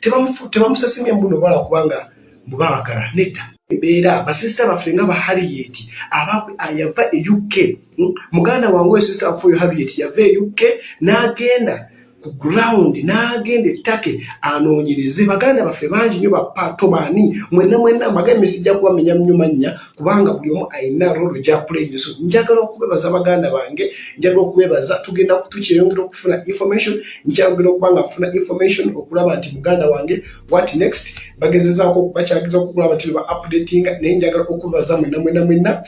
tebamusasimya mbuno bala kubanga mubawagala nedda. Embeera basisita baffe nga ba harriet yava e uk muganda wange oyo sisita waffe oyo harriet yava e uk n'agenda ku ground n'agenda ettake anoonyereze. Baganda baffe bangi nnyo bapaato baani mwenna mwenna amagame sijja kubamenya nnyo mannya kubanga buli omu alina rolo gyapulayire so njagala okubebaza baganda bange njagala okubebaza tugenda tukyeyongera okufuna information nkyayongera okuba nga nfuna information okulaba nti muganda wange what next? Bagezezaako bakyageza okulaba nti ba updatinga naye njagala okubebaza mwenna mwenna mwenna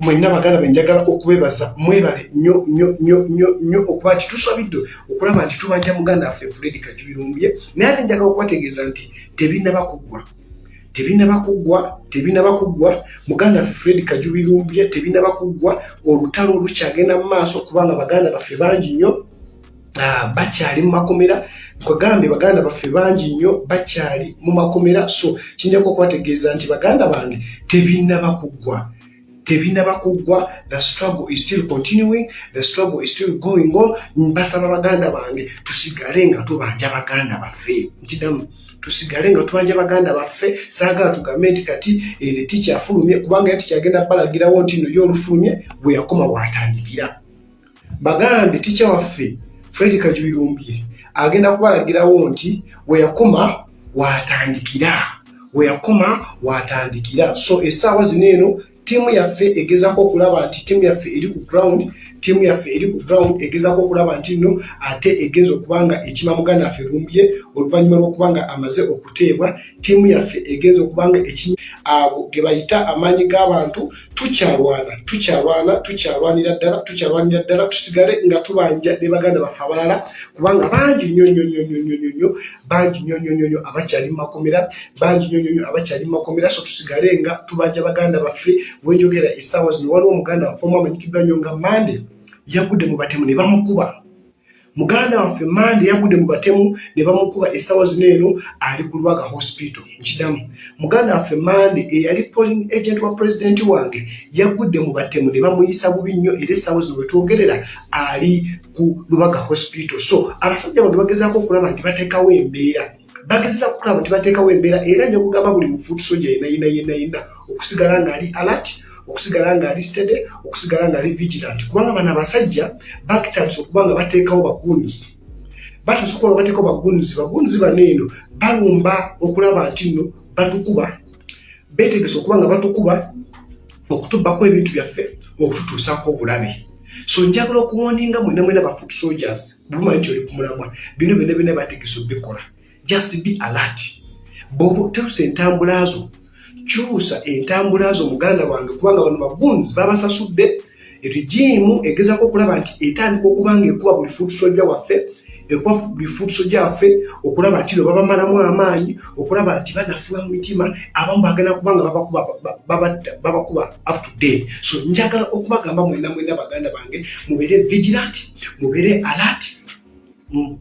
mwenna baganda benjagala okubebaza mwebale nnyo nnyo nnyo nnyo nnyo okuba nti tusabidde okulaba nti tubanja muganda waffe fredi kajubirumbye naye ate njagala okubategeeza nti tebinaba kuggwa tebinaba kuggwa tebinaba kuggwa muganda waffe fredi kajubirumbye tebinaba kuggwa olutalo olukyagenda mu maaso kubanga baganda baffe bangi nnyo. Bakyali mu makomera. Kwegambye baganda baffe bangi nnyo bakyali mu makomera. So kinjako okubategeeza nti baganda bange tebinaba kuggwa tebinaba kuggwa the struggle is still continuing the struggle is still going on. Mbasaba baganda bange tusigale nga tubanja baganda baffe. Ntidamu tusigale nga tubanja baganda baffe saagala tugambe nti kati ere tikyafulumye kubanga ya tikyagenda balagirawo nti no yoolufulumye bwe yakoma bwatandikira. Bagambye ticya waffe fredi kajuirumbye agenda kubalagirawo nti we yakoma watandikira we yakoma watandikira so essaawa zino eno tiimu yaffe egezaako okulaba nti tiimu yaffe eri ku ground tiimu yaffe eri ku ground egezaako okulaba nti nno ate egenza okubanga ekima muganda waffe lumbye oluvannyuma lw'okubanga amaze okuteebwa tiimu yaffe egenza okubanga ekimi abo ge bayita amaanyi g'abantu tukyalwana tukyalwana tukyalwanira ddala tukyalwanira ddala tusigale nga tubanja ne baganda baffe abalala kubanga bangi nnyo nnyo nnyo nnyo nnyo nnyo bangi nnyo nnyo nnyo nnyo abakyali mu makomera bangi nnyo nnyo nnyo abakyali mu makomera so tusigale nga tubanja baganda baffe wenjogera essaawa zino waliwo omuganda waffe omu amanyikiddwa nnyo nga mande yagudde mu batemu ne bamukuba. Muganda waffe mande yagudde mu batemu ne bamukuba essaawa zino eno ali ku lwaga hospital nkidamu muganda waffe mande eyali polling agent wa pulezidenti wange yagudde mu batemu ne bamuyisa bubi nnyo era essaawa zino wetwogerera ali ku lwaga hospital. So abasajja bange bagezaako okulaba nti bateekawo embeera. Bagezesa kukulaba nti bateekawo embeera era nja kugamba buli mufuutusoja yena yena yena yena okusigala ng'ali alert okusigala nga ali stede okusigala nga ali vigilant. Kubanga bano abasajja bakitandisa okuba nga bateekawo bagunzi. Batandisa okuba nga bateekawo bagunzi bagunzi bano eno balumba okulaba nti nno batukuba. Betegesa okuba nga batukuba okutubbako ebintu byaffe okututuusako obulabe. So njagala okuwoninga mwena mwena bafoot soldiers bumanyi nti oli kumulamwa bino byona byona bategesa obikola just be alert. Bwoba oterusa entambula zo kyusa entambula zo muganda wange kubanga bano bagunzi babasasudde regimu egezako okulaba nti etandika okubanga ekuba buli futusojja waffe ekuba buli futusojja waffe okulaba nti no babamalamu amaanyi okulaba nti banafuba mu mitima abamu bagenda kubanga babakuba up to day so njagala okubagamba mwena mwena baganda bange mubeere vigilant mubeere mm.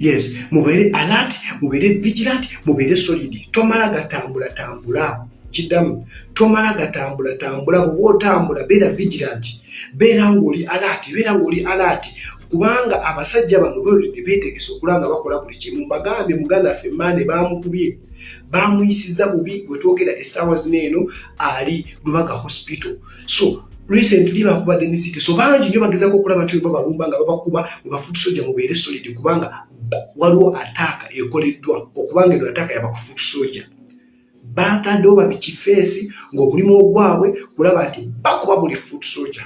Yes mubeere alert mubeere vigilant mubeere solid. Tomala gatambula tambula. Kidamu tomala gatambula tambula bwoba otambula beera vigilant. Beera ngaoli alert beera ngaoli alert. Kubanga abasajja bano boledi beetegesa okulanga bakola buli kimu mbagambye muganda ffe mande bamukubye. Bamuyisiza bubi wetwogera essaawa zino eno ali lubaga hospital. So recently bakubadde ne city. So bangi nyo bagezako okulaba nti babalumba nga babakuba webafutusoja mubeere solid kubanga waliwo ataaka ekoleddwa okubanga eno ataaka yabakufutu soja bataddewo babikifeesi ng'omulimu ogwabwe kulaba nti bakuba buli futu soja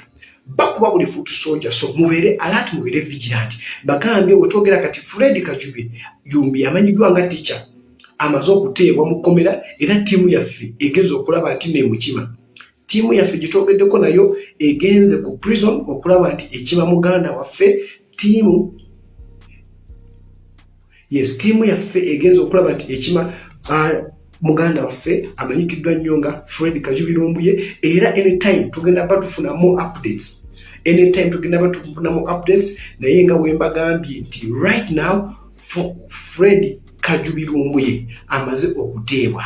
bakuba buli futu soja so mubeere alati mubeere vigilanti bagambye wetwogera kati fred kajube yumbi yamanyiddwa nga tica amaze okuteebwa mu kkomera era ttiimu yaffe egenza okulaba nti nemukima ttiimu yaffe gyetwogeddeko nayo egenze ku prison okulaba nti ekima muganda waffe ttiimu yes tiimu yaffe egenza okulaba nti ekima muganda waffe amanyikiddwa nnyo nga fred kajubirumbuye era anytime tugenda ba tufunamu updates anytime tugenda ba tufunamu updates naye nga wembagambye nti right now fred kajubirumbuye amaze okuteebwa.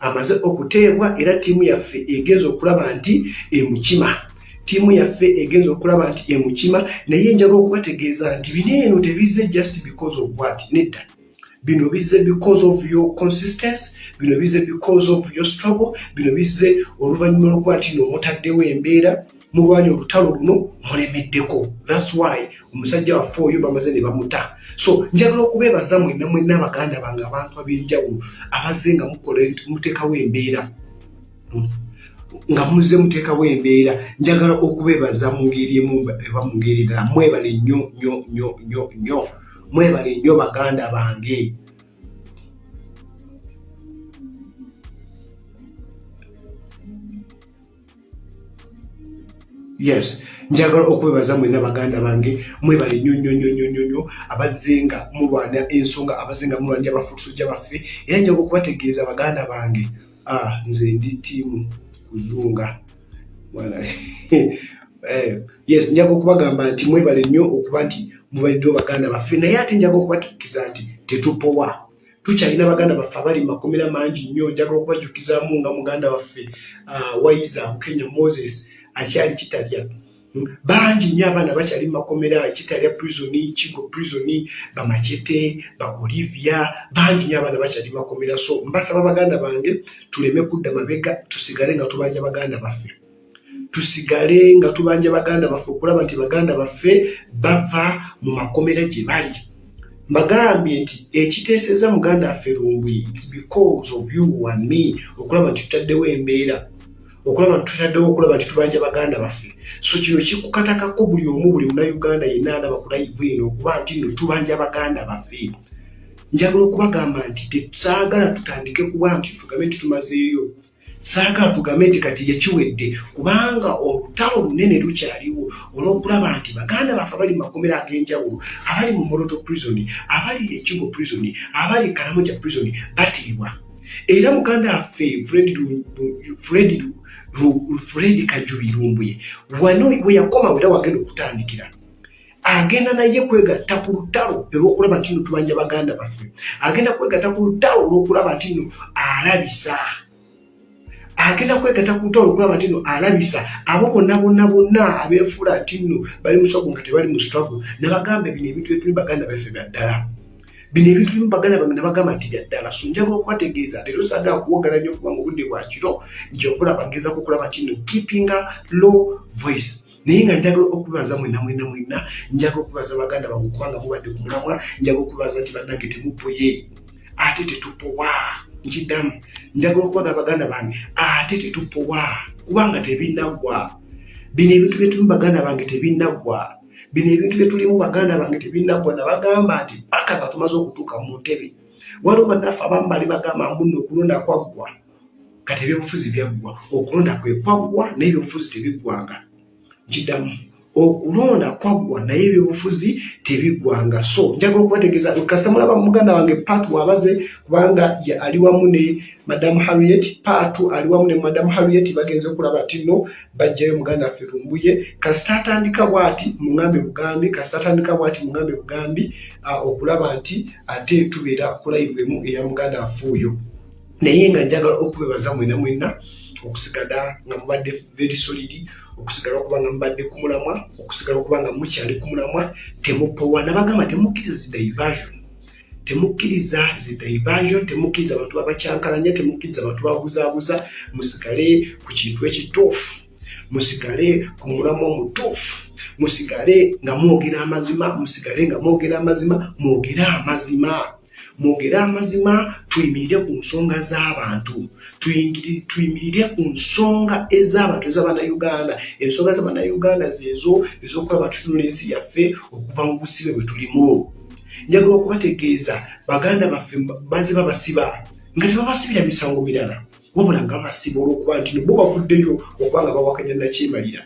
Amaze okuteebwa era tiimu yaffe egenza okulaba nti emukima tiimu yaffe egenza okulaba nti emukima naye njagala okubategeeza nti bino eno tebizze just because of what? Nedda. Bino bizze because of your consistency bino bizze because of your struggle bino bizze oluvannyuma lwokuba nti noomutaddewo embeera mulwanya olutalo luno mulemeddeko. Thats why omusajja waffe oyo bamaze ne bamuta. So njagala okubeebaza mwenna mwenna abaganda bange abantu ab'enjawulo abazze nga muteekawo embeera nga muze muteekawo embeera njagala okubeebaza mu ngeri eba mu ngeri ddala. Mwebale nnyo nnyo nnyo nnyo nnyo. Mwebale nnyo baganda bange. Yes njagala okwebaza mwena baganda bange. Mwebale nnyo nnyo nnyo nnyo nnyo nnyo. Abazenga mulwana ensonga abazenga mulwanira abafutusujja baffe era njagala okubategeeza baganda bange. Ah, nze ndi tiimu kuzunga. Eh, yes njaga okubagamba nti mwebale nnyo okuba nti mubaliddewo baganda baffe naye ate njaga okubatukiza nti tetupowa. Tukyalina baganda baffe abali mumakomera mangi nnyo njagala okubajukizaamu nga muganda waffe uh, waiza kenya moses akyali kitalya bangi nnyo abaana bakyali mumakomera kitalya prisoni kigo prisoni bamacete ba olivia bangi nnyo abaana bakyali mumakomera. So mbasaba baganda bange tuleme kudda mabega tusigale nga tubanja baganda baffe. Tusigale nga tubanja baganda baffe okulaba nti baganda baffe bava mu makomera gye bali. Mbagambye nti ekiteeseza muganda affe lumbwi its because of you and me okulaba nti tutaddewo embeera okulaba tutaddewo okulaba nti tubanja baganda baffe. So kino kikukatakako buli omu buli munauganda yenna alaba ku live eno okuba nti no tubanja baganda baffe. Njagala okubagamba nti tesaagala tutandike kuba nti tugambe nti tumazeeyo. Saagala tugambe nti kati yakiwedde kubanga olutalo lunene lukyaliwo olw'okulaba nti baganda baffe abali mumakomero ag'enjawulo abali mu moroto prison abali ekigo prison abali kalamoja prison batiibwa era muganda waffe fred Fred Kajubirumbuye wano we yakoma wera wagenda okutandikira. Agenda naye kwegatta ku lutalo olw'okulaba nti no tubanja baganda baffe. Agenda kwegatta ku lutalo olw'okulaba nti no alabisa. Agenda kwegatta ku lutalo olw'okulaba nti no alabisa. Abo bonna bonna bonna abeefuula nti no bali mu swago nga tebali mu struggle nabagamba ebino ebintu byetuli baganda baffe bya ddala bino ebintu bimu baganda bange nabagamba nti byaddala so njagala okubategeeza leero saagala kuwogala nnyo kubanga obudde bwa kiro nti okulaba ngezaku okulaba kino keepinga low voice. Naye nga njagala okubaza mwena mwena mwena njagala okubaza baganda bange kubanga mubadde ku mulamwa njagala okubaza nti bannange temupoye ate tetupowa. Nkiddamu njagala okubaga baganda bange ate tetupowa. Kubanga tebinaggwa bino ebintu byetumu baganda bange tebinaggwa bino ebintu byetulimu baganda bange tebinagwa nabagamba nti paka nga tumaze okutuuka mu ntebe waliwo bannaffe abamu bali bagamba mbuno okulonda kwaggwa kati ebyobufuzi byaggwa. Okulonda kwe kwaggwa naye ebyobufuzi tebiggwanga nkiddamu okulonda kwaggwa naye ebyobufuzi tebiggwanga so njagala okubategeeza kasita mulaba muganda wange paatu wabaze kubanga ali wamu ne madamu harriet. Paatu ali wamu ne madamu harriet bagenze okulaba ti no bajjayo muganda waffe lumbuye kasita atandika bwati muŋambe bugambi kasita atandika bwati muŋambe bugambi okulaba nti ate tubeera kulaivemu eya muganda waffe oyo. Naye nga njagala okubebaza mwena mwena okusigala nga mubadde very solidi okusigala okuba nga mubadde ku mulamwa okusigala okuba nga mukyali ku mulamwa temupowa nabagamba temukkiriza zidiversion temukkiriza zidiversion temukkiriza abantu babakyankalanya temukkiriza abantu babuzaabuza musigale ku kintu ekituufu. Musigale ku mulamwa omutuufu musigale nga mwogera amazima. Musigale nga mwogera amazima mwogere amazima mwogere amazima tuyimirire ku nsonga z'abantu. Tuyimirire ku nsonga ez'abantu ez'abanauganda ensonga z'abanauganda zezo ez'okuba batutunula ensi yaffe okuva mu busibe bwe tulimu. Njagala okubategeeza baganda baffe baziba basiba nga tebabasibira misango mirala. Wabula nga basiba olw'okuba nti no bo bavuddeyo okuba nga bawakanya nakyemalira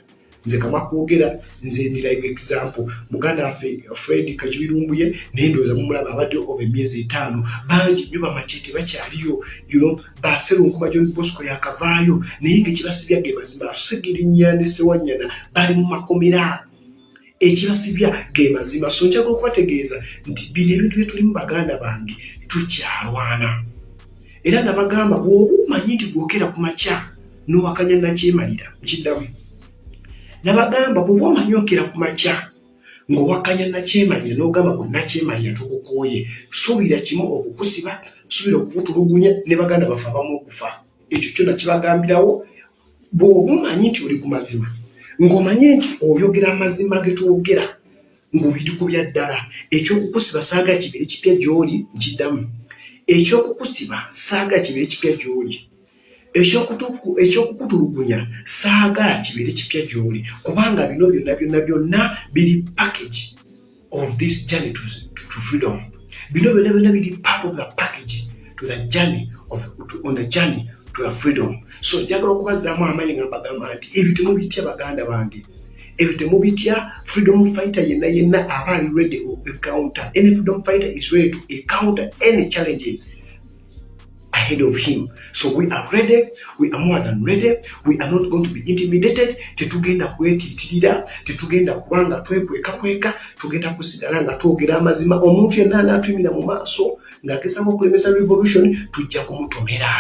nze kama kwogera nze ndi live example. Muganda waffe fred kajubirumbuye naye ndowooza mumulaba abadde ova emyezi etaano. Bangi nnyo bamacete bakyaliyo yuno baserunkuma john bosco yakavaayo naye ngaekibasibya ge mazima. Segirinya ne sewanyana bali mu makomera. Ekibasibya ge mazima. So njagala okubategeeza nti bino ebintu byetulimu baganda bange tukyalwana. Era nabagamba bw'oba omanyi nti gwokera ku makya nowakanya nakyemalira nkiddamu nabagamba bweoba omanyokera ku makya ng'owakanya nakyemalira n'ogamba gwe nakyemalira tukukooye suubira kimu okukusiba suubira okukutulugunya ne baganda bafe abamu okufa. Ekyo kyona kibagambirawo bw'oba omanyi nti oli ku mazima ng'omanyi nti oyogera amazima ge twogera ng'obiri ku bya ddala ekyokukusiba saagala kibeere kipya gy'oli nkiddamu ekyokukusiba saagala kibeere kipya gy'oli ekyokukutulugunya saagala kibeere kipya gy'oli kubanga bino byonna byonna byonna biri package of this journey to, to, to freedom. Bino byonna byonna biri part of the package to the journey of, to, on the journey to the freedom. So njagala okubazaamu amaanyi nga mbagamba nti ebyo temubitya baganda bange? Ebyo temubitya freedom fighter yenna yenna aba ali ready encounter any freedom fighter is ready to encounter any challenges ahead of him. So we are ready we are more than ready we are not going to be intimidated. Tetugenda kwetiitirira tetugenda kubanga twekwekakweka tugenda kusigala nga twogera amazima. Omuntu yenna anaatuyimira mu maaso ng'agezaho okulemesa revolution tujja kumutomera.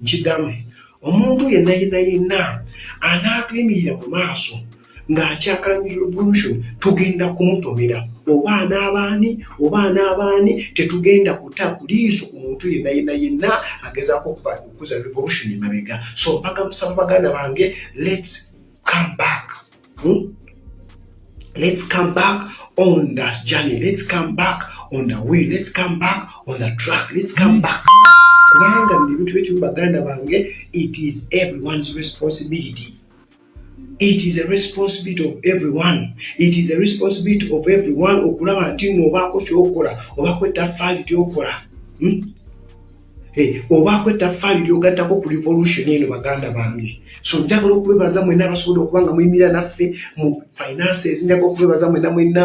Nkiddamu omuntu yenna yenna yenna anaatuyimirira mu maaso ng'akyakalanyi revolution tugenda kumutomera oba anaabaani oba anaabaani tetugenda kuta kuliiso ku muntu yenna yenna yenna agezaako okuza revolution emabega. So bagamusaba baganda bange lets come back. Hmm? let's come back on that journey. Let's come back on the way. Let's come back on the track. Let's come back. Kubanga bino ebintu byekimu baganda bange it is everyone's responsibility it is a responsibility of everyone. It is a responsibility of everyone okulaba nti noobaako kyokola obaako ettafaali lyokola. Hmm? obaako ettafaali lyogattako ku revolution eno baganda bange so njagala okwebaza mwena abasobodde okuba nga muyimira naffe mu finances njagala okwebaza mwena mwena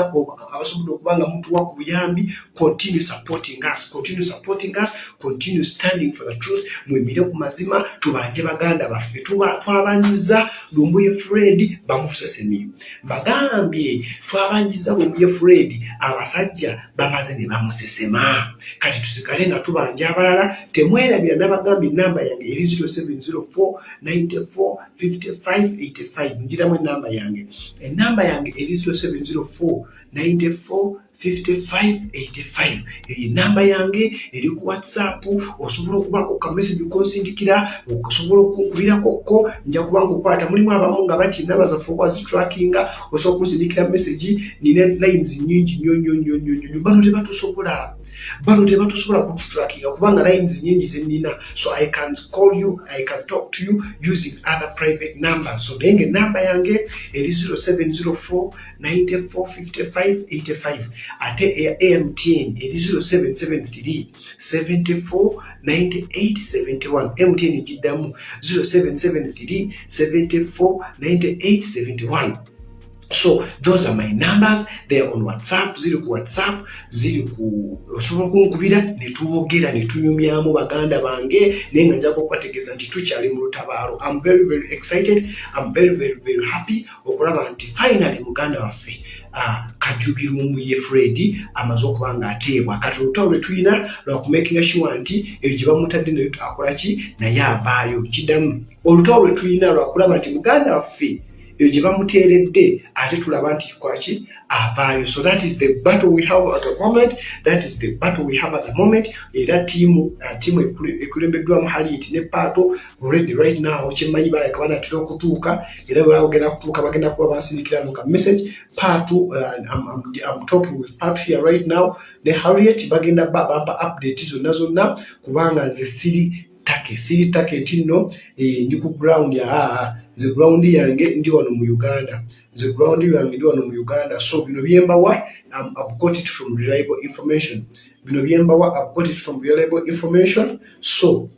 abasobodde okuba nga mutuwa ku buyambi continue supporting us continue supporting us continue standing for the truth mwemire ku mazima tubanje baganda baffe twabanjiza lumbuye fred bamufusesemi bagambye twabanjiza lumbuye fred abasajja bamaze ne bamusesema. Kati tusigale nga tubanja abalala temwerabira nabagambye enamba yange eri 0704 94 5585 njiramu enamba yange. Enamba yange eri 0704 94 5585 eyo enamba yange eri ku whatsapp. Osobola okubako kamesagi konsindikira osobola okunkubirakkokko nja kubanga okwata mulimu abamu nga bati enamba zaffe okwazitrackinga osobola okunsindikira mesagi nina lines nyingi nyo nyo nyo nyo nyo bano tebatusobola bano tebatusobola kututrackinga kubanga lines nyingi zenina so i can call you i can talk to you using other private numbers. So naye nga enamba yange eri 0704 94 55 85 ate eya mtn eri 0773 74 9871 mtn giddamu 0773 74 9871 so those are my numbers. Theyare on whatsapp. Ziri ku whatsapp ziri ku osobola okunkubira netwogera netunyumyamu baganda bange naye nga njaga okubategeeza nti tukyali mu lutabaalo. Am very very excited. Am very very very happy okulaba nti finally muganda waffe uh, kajubirumu ye fred amaze okuba nga ateebwa. Kati olutalo lwe tulina lwakumakinga sure nti eyo gye bamutadde naye akolaki naye avaayo kiddamu olutalo lwe tulina lwakulaba nti muganda waffe eyo gye bamuteeredde ate tulaba nti kwaki avaayo. So that is the battle we have at the moment that is the battle we have at the moment. Era tiimu uh, tiimu ekulembeddwamu haliet ne paato already right now kyemmanyi balaka banatera okutuuka era bagenda kutuuka bagenda kuba basindikirano ka message. Paato uh, I'm talking with paato here right now. Ne harriet bagenda ba bampa update zonna zonna kubanga nze siri take siri take nti nno eh, ndi ku ground ya aa nze ground yange ndi wano mu uganda. Nze ground yange ndi wano mu uganda. So bino byembawa um, i've got it from reliable information. Bino byembawa i've got it from reliable information. So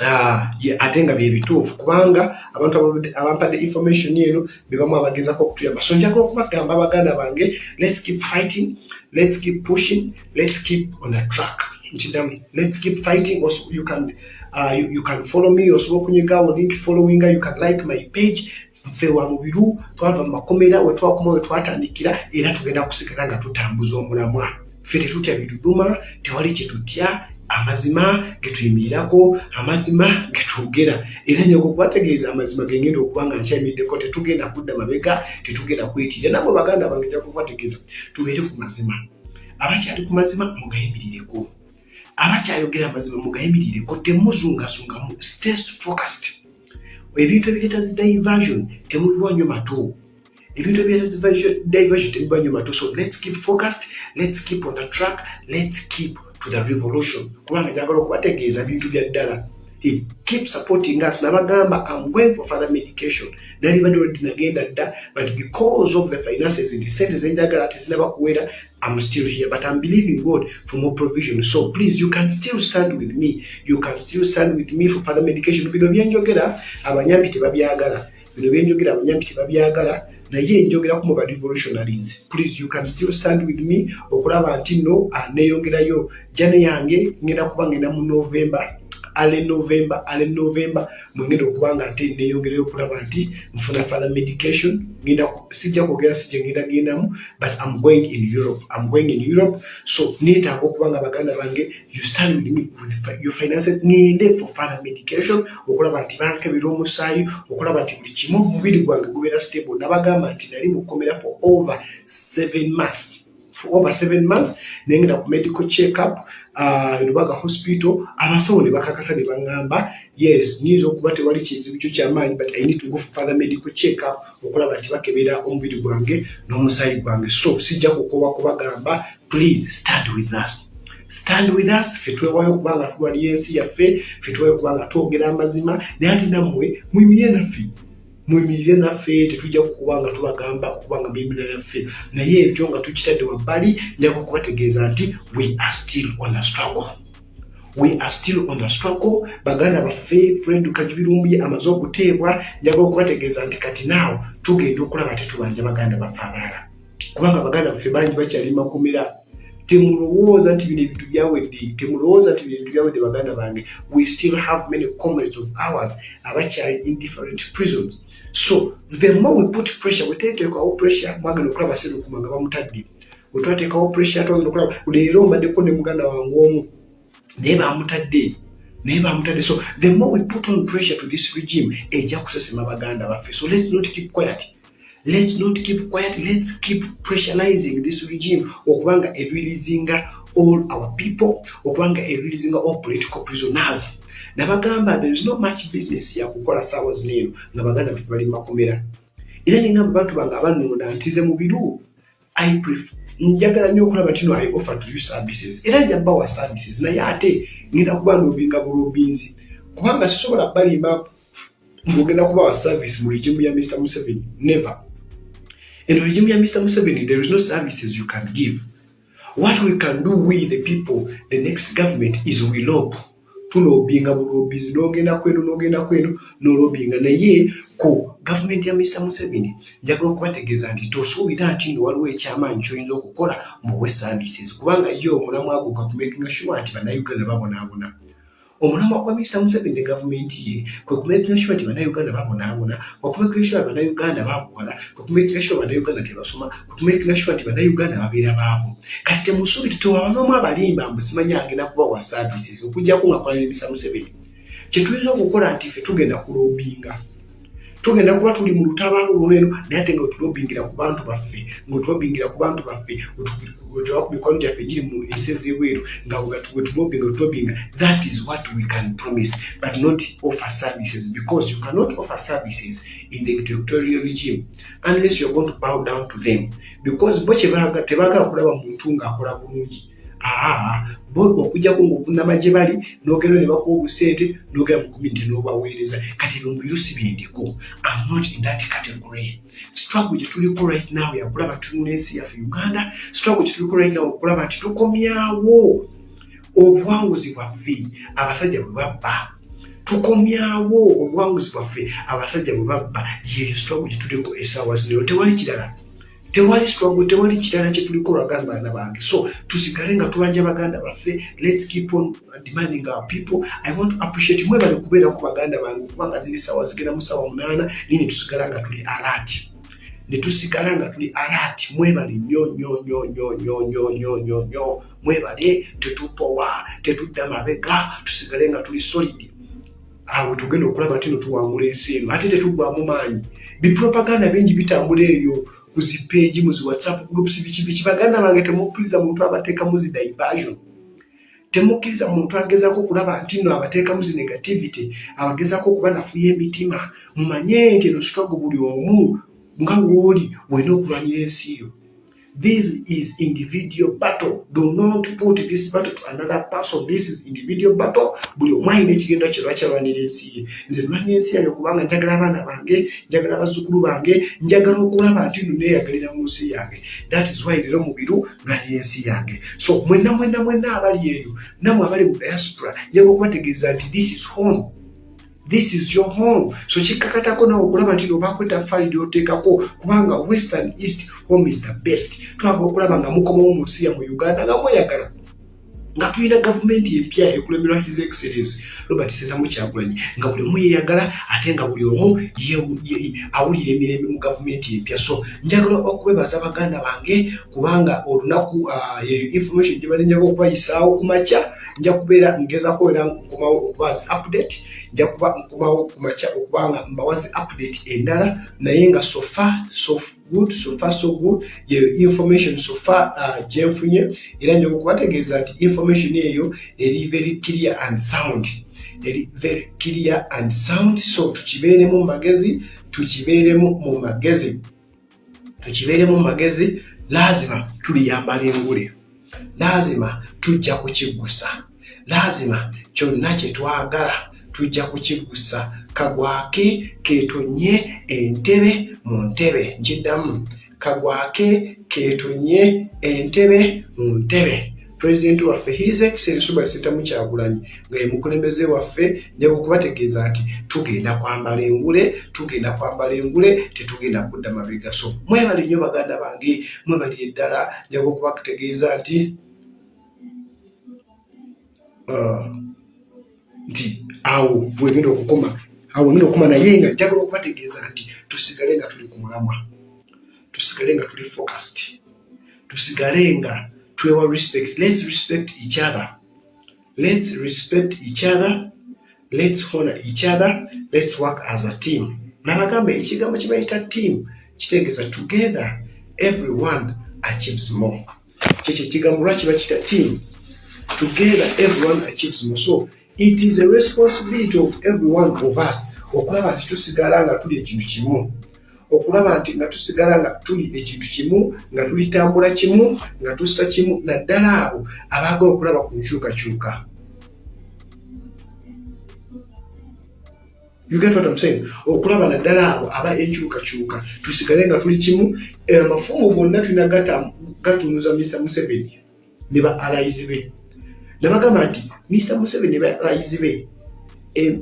Uh, ate nga byebituufu kubanga abantu abampadde information eno bebamu abagezako okutuyamba. So njagala okubagamba abaganda bange let's keep fighting let's keep pushing let's keep on a track. Nkidamu let's keep fighting also you can uh, you, you can follow me osobola okunyigawo link followinga you can like my page nfe wa mubiru twava mu makomera wetwakoma wetwatandikira era tugenda kusigala nga tutambuza omulamwa. Ffe tetutya biduduma tewali kyetutya amazima getuyimirirako amazima getwogera era nyoko kubategeeza amazima gengenda okuba nga nkyayimiddeko tetugenda kudda mabega tetugenda kwetirira nabwe baganda bange ja kubategeeza tubeere ku mazima. Abakyali ku mazima mugayimirireko abakyayogera amazima mugayimirireko temuzungazungamu state focused. Ebintu ebireeta zi diversion temubiwanyo mato ebintu ebireeta diversion temubiwanyo mato so let's keep focused let's keep on the track let's keep to the revolution. Kubanga njagala okubategeeza bintu bya ddala keep supporting us. Nabagamba i'm going for further medication. Nali badde olweddi nagenda dda but because of the finances nti sente zenjagala tezinaba kuwera i'm still here but i'm believing god for more provision. So please you can still stand with me. You can still stand with me for further medication. Bino byenjogera abanyambi tebabyagala. Bino byenjogera abanyambi tebabyagala. Naye njogeraku mu barevolutionaries please you can still stand with me okulaba nti no neyongerayo. Jane yange ngenda kuba ngenda mu november ale november ale november. Mwengenda okuba nga ate neyongerayo okulaba nti nfuna father medication. Ngenda sijja kwogera sijja ngenda gendamu but i'm going in europe. I'm going in europe. So neetaaga okuba nga baganda bange you stand with me with your finances. Ngende for father medication. Okulaba nti bankebera omusaayi okulaba nti buli kimu omubiri gwange gubeera stable. Nabagamba nti nali mukomera for over seven months. For over seven months nengenda ku medical checkup. uh, lubaga hospital. Abasawo ne bakakasa ne baŋŋamba yes nyinza okuba tewali kizibu kyo kyamaanyi but i need to go for further medical checkup okulaba nti bakebera omubiri gwange n'omusaayi gwange. So sijja kukoba kubagamba please stand with us. Stand with us fe twewayo okuba nga tulwalira ensi yaffe fe twewayo okuba nga twogera amazima naye ate nammwe muyimirire naffe muyimirire naffe tetujja kukuba nga tubagamba okuba nga muyimirire naffe. Naye ebyo nga tukitadde wabbali njaga okubategeeza nti we are still on the struggle. We are still on the struggle. Baganda baffe fred kajibirumbuye amaze okuteebwa njaga okubategeeza nti kati naawo tugenda okulaba tetubanja baganda baffe abalala kubanga baganda baffe bangi bakyali makomera temulowooza nti bino ebintu byawedde temulowooza nti bino ebintu byawedde baganda bange. We still have many comrades of ours abakyali in different prisons. So the more we put pressure weteteekawo pressure mwagenda okulaba serukuma nga bamutadde wetwateekawo pressure twagenda okulaba leero mbaddeko ne muganda wange omu naye bamutadde naye bamutadde. So the more we put on pressure to this regime ejja kusesema baganda baffe. So let's not keep quiet let's not keep quiet let's keep pressurizing this regime okubanga erilizinga all our people okubanga erilizinga all political prisoners. Nabagamba there is no much business yakukola saawa zineeno nga baganda baffe bali makomera. Era ningamba bantu bange abanonda ntize mu biru njagala nnyo okulaba tino i offer to you services. Era nja bawa services naye ate ngenda kuba nobinga bulobinzi. Kubanga sisobola balimba ngogenda kubawa service mu regimu ya mr museveni never In the regime of Mr. Museveni, there is no services you can give. What we can do with the people, the next government, is we lob. tulobinga bulobizi nogenda kwenu nogenda kwenu nolobinga naye ku gavumenti ya mr museveni njagala okubategeeza nti tosuubira nti no waliwo ekyamaanyi kyoyinza okukola muwe services kubanga ye omulamu aguka kumakinga sure nti bannayuganda babonaabona omulamwa mr museveni ne gavumenti ye kwe kumakinga sure nti bannayuganda babonaabona okumakinga sure bannayuganda bakola kwe kumakinga sure bannayuganda tebasoma kwe kumakinga sure nti bannayuganda babeera baabo kati temusuubire tewaba n'omu abalimba mbu simanyi agenda kubawa services okujjako nga kola ne mr museveni kyetulina okukola nti ffe tugenda kulobinga tugenda kuba tuli mu lutabaalo lweno naye ate nga wetulobingira ku bantu baffe ngaotulobingira ku bantu baffe wetuba ku mikono gyaffe giri mu ensi ez'ebweru nga wetulobinga wetulobinga that is what we can promise but not offer services because you cannot offer services in the dictatorial regime unless you're going to bow down to them. Because bo tebagala kulaba muntu ng'akola bulungi bo okujjako ngaovunama gye bali nogenda ne bakuwa obusente nogera mu community n'obaweereza. Kati ebyo mubiyusi byendiko am not in that category. Struggle gye tuliko right now yakulaba tunula ensi yaffe uganda struggle gye tuliko right now okulaba nti tukomyawo. Obuwanguzi bwaffe abasajja bwe babba. Tukomyawo obuwanguzi bwaffe abasajja bwe babba. Yeyo struggle gye tuliko esaawa zinero tewali kirala tewali struggle tewali kirala kyetuliko olwaganda baana bange. So tusigale nga tubanja baganda baffe let's keep on demanding our people. I want to appreciate mwebale kubeerako baganda bange kubanga ziri sawa zigera mu sawa munaana naye netusigala nga tuli alert. Netusigala nga tuli alert. Mwebale nnyo nnyo nnyo nnyo nnyo nnyo nnyo nnyo nnyo. Mwebale tetupowa tetudda mabega tusigale nga tuli solid. Awo tugenda okulaba tino tuwangula ensi eno ate tetugwamu maanyi. Bipropaganda bingi bitambula eyo kuzipeegi muzi whatsapp groups biki biki baganda bange temukkiriza muntu abateekamu zi diversion temukkiriza muntu agezako okulaba nti no abateekamu zi negativity abagezako okuba nafuya emitima mumanye nti eno struggle buli omu nga wooli wena okulwanira ensi yo This is individual battle. Do not put this battle to another person. This is individual battle. Buli omwayina ekigendo kye lwakyalwanira ensi ye. Nze lwanya ensi yange kubanga njagala abaana bange, njagala abazzukulu bange, njagala okulaba nti nno neeyagalira mu nsi yange. That is why leero mubiru lwanira ensi yange. So mwenna mwenna mwenna abali eyo, nammwe abali mu diaspora, njagala okubategeeza nti this is home. This is your home. So kikakatako nawe okulaba nti nobaako ettafaali lyoteekako kubanga western east home is the best. Twagala okulaba nga mukomawo mu nsi ya mu uganda nga mweyagala nga tulina gavumenti empya ekulemerwa his excellence robert sentamu kyagulanyi nga buli omu yeyagala ate nga buli omu awulira emirembe mu gavumenti empya. So njagala okwebaza baganda bange kubanga olunaku uh, information gye balinjaga okubayisaawo ku makya nja kubeera ngezako era nkomawo okubazi update nja kuba nkomawo ku makya okubanga mbawazi update endala naye nga sofa so good sofa so good. Yeyo information sofa uh, gyenfunye era nja okubategeeza nti information eyo eri very clear and sound. Eri very clear and sound. So tukibeeremu mu magezi tukibeeremu mu magezi. Tukibeeremu mu magezi lazima tuliyambala engule. Lazima tujja kukigusa. Lazima kyonna kyetwagala tujja kukigusa. Kagwake ketonye entebe mu ntebe nkiddamu. Kagwake ketonye entebe mu ntebe. Pulezidenti waffe his excellence robert sentamu kyagulanyi nga ye mukulembeze waffe njaga okubategeeza nti tugenda kwambala engule tugenda kwambala engule tetugenda kudda mabega so mwebali nnyo baganda bange mwebali eddala njaga okubategeeza nti uh, nti awo bwegenda okukoma awo ngenda okukoma naye nga njagala okubategeeza nti tusigale nga tuli ku mulamwa tusigale nga tuli focused tusigale nga twewa respect let's respect each other let's respect each other let's honor each other let's work as a team. Nabagamba ekigambo kibayita team kitegeeza together everyone achieves more. Kyekyo ekigambo lwaki bakita team together everyone achieves more. So it is a responsibility of every one of us okulaba nti tusigala nga tuli ekintu kimu. Okulaba nti nga tusigala nga tuli ekintu kimu nga tulitambula kimu nga tussa kimu naddala abo abaagala okulaba ku nkyukakyuka. Okulaba naddala abo aba enkyukakyuka tusigale nga tuli kimu amafumu gonna tulina gatunuza mr museveni ne ba alayizi be nabagamba nti mr museveni ba alayizi be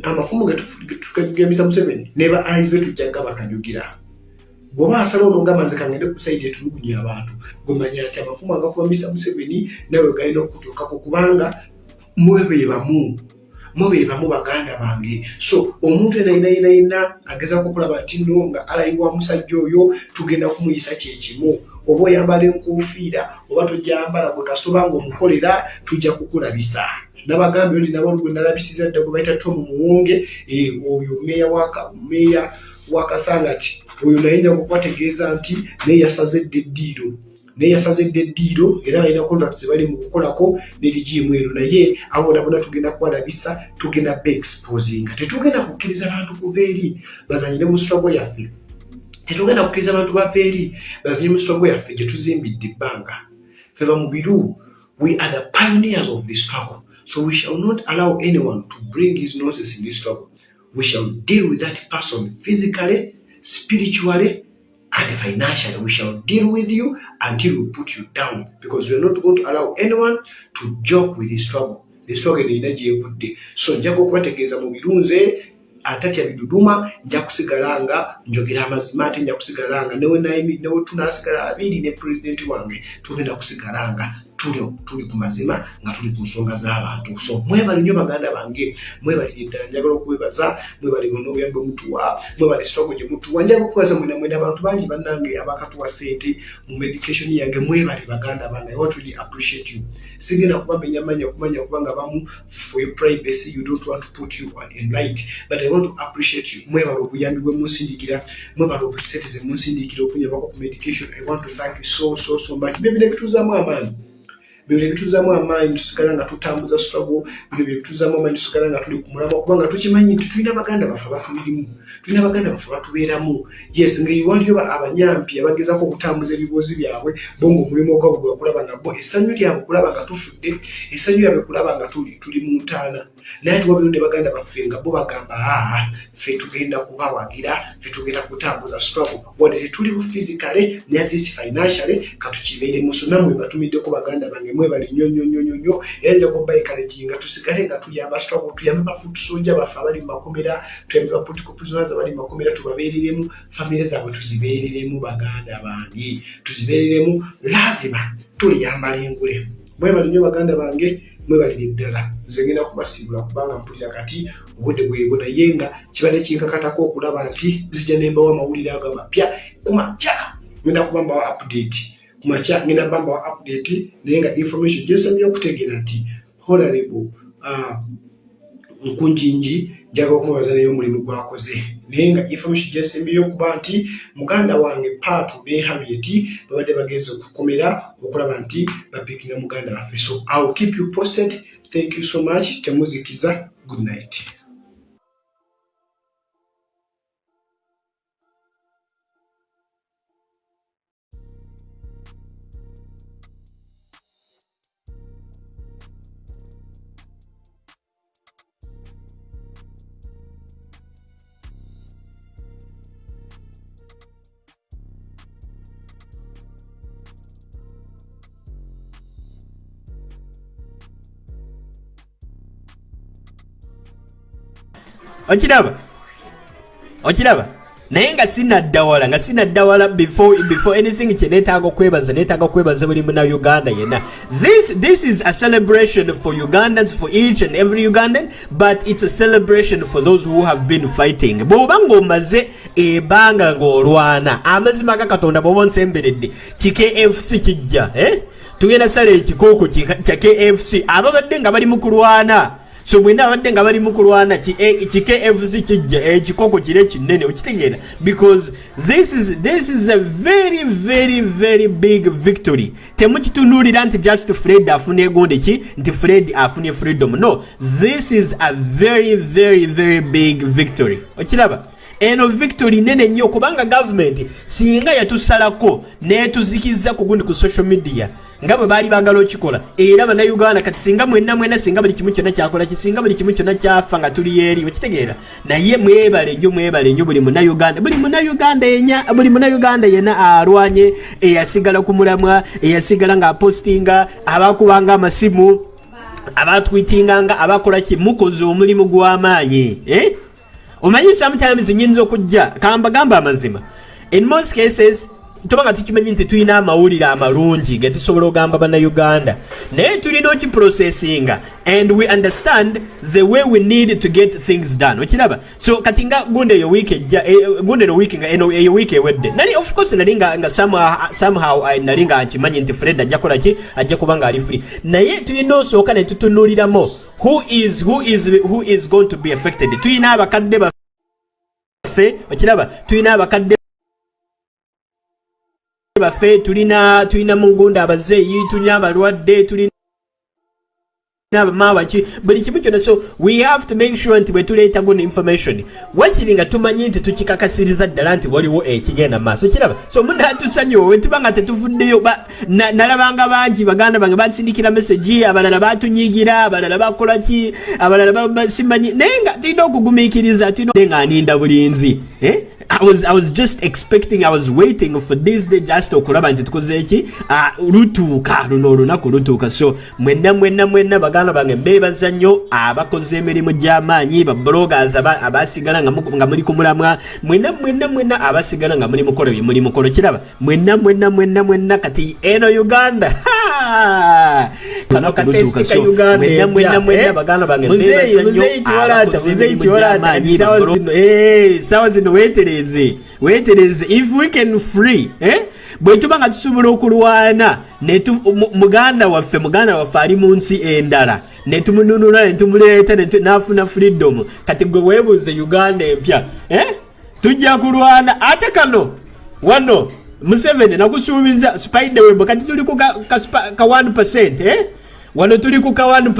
amafumu getukajugira mr museveni. Ne ba alayizi be tujjaga bakanyugira. Bwoba asala onongamba nze kangende ku saidi etulugunya abantu gwemanya nti amafumu agakuba mr museveni nawe galina okutuukako kubanga mwe bebamu. Mwe bebamu baganda bange. So omuntu enayinayinayina agezako okulaba nti no nga alayibwa musajja oyo tugenda kumuyisa kyekimu oba oyambala enkuufiira oba tojambala gwe kasoba nga omukolera tujja kukulabisa. Nabagambe oli nabo gwe nalabisiza dda gwe bayita tomu muwonge oyo meeya wakasangati oyo naye nja kubategeeza nti naye yasazedde eddiiro. Naye yasazedde eddiiro era balina contract zebali mu kukolako nerigimu eno. Naye abo bonabona tugenda kubalabisa tugenda be exposinga tetugenda kukkiriza bantu kuva eri. Bazanyire mu struggle yaffe tetugenda kukkiriza abantu bava eri mu struggle yaffe gye tuzimbidde ebbanga. Feba mu biru we are the pioneers of this struggle. So we shall not allow anyone to bring his noses in this struggle. We shall deal with that person physically spiritually and financially. We shall deal with you until we put you down because we are not going to allow anyone to joke with the struggle. The struggle erina gyevudde so njaga okubategeeza mu birunze atatya biduduma nja kusigala nga njogera amazima ate nja kusigala nga newe tunasigala abiri ne pulezidenti wange tugenda kusigala nga tuli ku mazima nga tuli ku nsonga z'abantu. So mwebali nnyo baganda bange mwebalire ddala njagala okwebaza mwebali gonna obuyambi omutuwa mwebali sitogo gye mutuwa. Njagala okwebaza mwena mwena abantu bangi bannange abakatuwa sente mu medication yange mwebali baganda bange. I want really appreciate you. Sigenda kubamenya manya kumanya kubanga bamu for your privacy. You don't want to put you on in light but i want to appreciate you. Mwebala obuyambi bwe munsindikira mwebala obusente ze munsindikira okunyabako ku medication. I want to thank you so so so much. Bebire bituuzamu amaanyi bino ebituuzamu amaanyi tusigala nga tutambuza struggle. Bino byebituuzamu amaanyi tusigala nga tuli ku mulama kubanga tukimanyi nti tulina baganda baffe abatulirimu tulina baganda baffe batubeeramu. Yes ngaewaliyo abanyampi abagezako okutambuza ebibuuzi byabwe bo nga omulimu ogwabwe gwe bakulaba nga bo essanyu lyabwe kulaba nga tufudde essanyu lyabwe kulaba nga tuli mu ntaana. Naye tiwabeyo ne baganda baffe nga bo bagamba aa ffe tugenda kubawagira ffe tugenda kutambuza struggle. Wadde tetuli bu physicale ne at least financially katukibeeremu so nammwe batumiddeko baganda bange mwebali nnyo nnyo nnyo nnyo nnyo era nja kuba encouraging nga tusigale nga tuyamba struggle tuyambe bafutu soja baffe abali mu makomera tuyambe ba political prisoners abali mu makomera tubabeereremu famire zaabwe tuzibeereremu baganda bange tuzibeereremu lazima tuliyambala engule. Mwebali nnyo baganda bange mwebalire ddala nze ngenda kubasiibula kubanga mpulira kati obudde bwebo naye nga kibadde kinkakatako okulaba nti zijja nembawo amawulire ago amapya kumakya ngenda kubambawo update. Kumakya ngenda bambawo update naye nga information gyesamye okutegeera nti honorable uh, nkunjinji njagala okumubaza naye omulimu gwakoze naye nga information gyesembyeyo okuba nti muganda wange paatu ne harriet babadde bagenza okukomera okulaba nti bapikinga muganda waffe so iwill keep you posted. Thank you so much. Temuzikiza good night okiraba? Okiraba? Naye nga sinaddawala nga sinaddawala before, before anything kyenetaaga okwebaza netaaga okwebaza buli muna uganda yenna. This, this is a celebration for ugandans for each and every ugandan but it's a celebration for those who have been fighting. Bw'oba ng'omaze ebanga ng'olwana amazima ga katonda bw'oba onsemberedde kikfc kijja eh? tugenda sala ekikooko kya kfc ababadde nga bali mu kulwana so bwena abadde nga bali mukulwana kikfc kijja ekikoko kire kinene okitegeera. Because this is, this is a very very very big victory. Temukitunulira nti just fred afuna egonde ki? Nti fred afuna freedom. No this is a very very very big victory. Okiraba? Eno victory nene nnyo kubanga gavumenti singa yatusalako netuzikiza ku gundi ku social media nga bwe baali baagala okikola. Era bannayuganda kati singa mwenna mwena singa buli kimu kyonna kyakola kisinga buli kimu kyonna kyafa nga tuli eri okitegeera. Naye mwebale nnyo mwebale nnyo buli munnayuganda buli munnayuganda enya buli munnayuganda yenna alwanye eyasigala ku mulamwa eyasigala ng'apostinga abakubanga amasimu abatwitinganga abakola ki? Mukoze omulimu gw'amaanyi eh? omanyi sometimes nyinza okujja kambagamba amazima. In most cases tubanga tukimanyi nti tulina amawulire amalungi ge tusobola okugamba bannayuganda. Naye tulina okiprocessinga and we understand the way we need to get things done. Okiraba? So kati nga gundi eyo wiiki ejja gundi eno wiiki nga eno eyo wiiki ewedde. Nali of course nali nga, nga somehow, nali nga nkimanyi nti fred ajja kola ki? Ajja kuba nga ali free. Naye tulina osooka ne tutunuliramu who is, who is, who is going to be affected. Tulina abakadde baffe okiraba? Tulina abakadde baffe tulina tulina mugunda abazeeyi tulina abalwadde tulina abamawaki buli kimu kyonna. So we have to make sure nti bwe tuleeta guno information. Wakiri nga tumanyi nti tukikakasiriza ddala nti waliwo ekigenda maaso. Kiraba so munatusonyiwa we tuba nga tetuvuddeyo nalabanga bangi baganda bange bansindikira meseji abalala batunyigira abalala bakolaki abalala simanyi. Naye nga tulina okugumiikiriza tulina nga aninda bulinzi eh? I was, I was just expecting, I was waiting for this day just okulaba nti tukoze eki? Uh, lutuuka luno olunaku lutuuka. So mwenna mwenna mwenna baganda bange mbeebaza nnyo abakoze emirimu gy'amaanyi babloggers abasigala nga muli ku mulamwa. Mwenna mwenna mwenna abasigala nga muli mukola bye muli mukolo kiraba mwenna mwenna mwenna mwenna kati eno uganda! kano katesti ka uganda baganda bange, bagolo- zino weetereze weetereze if we can free eh? bwe tuba nga tusobola okulwana muganda waffe muganda waffe ali mu nsi endala ne tumununula ne tumuleeta ne tu- n'afuna freedom. Kati gwe weebuuze uganda empya eh? tujja kulwana. Ate kano wano museveni nakusuubiza spiderweb kati tuli ku ka, ka, spa- ka 1 eh? wano tuli ku ka 1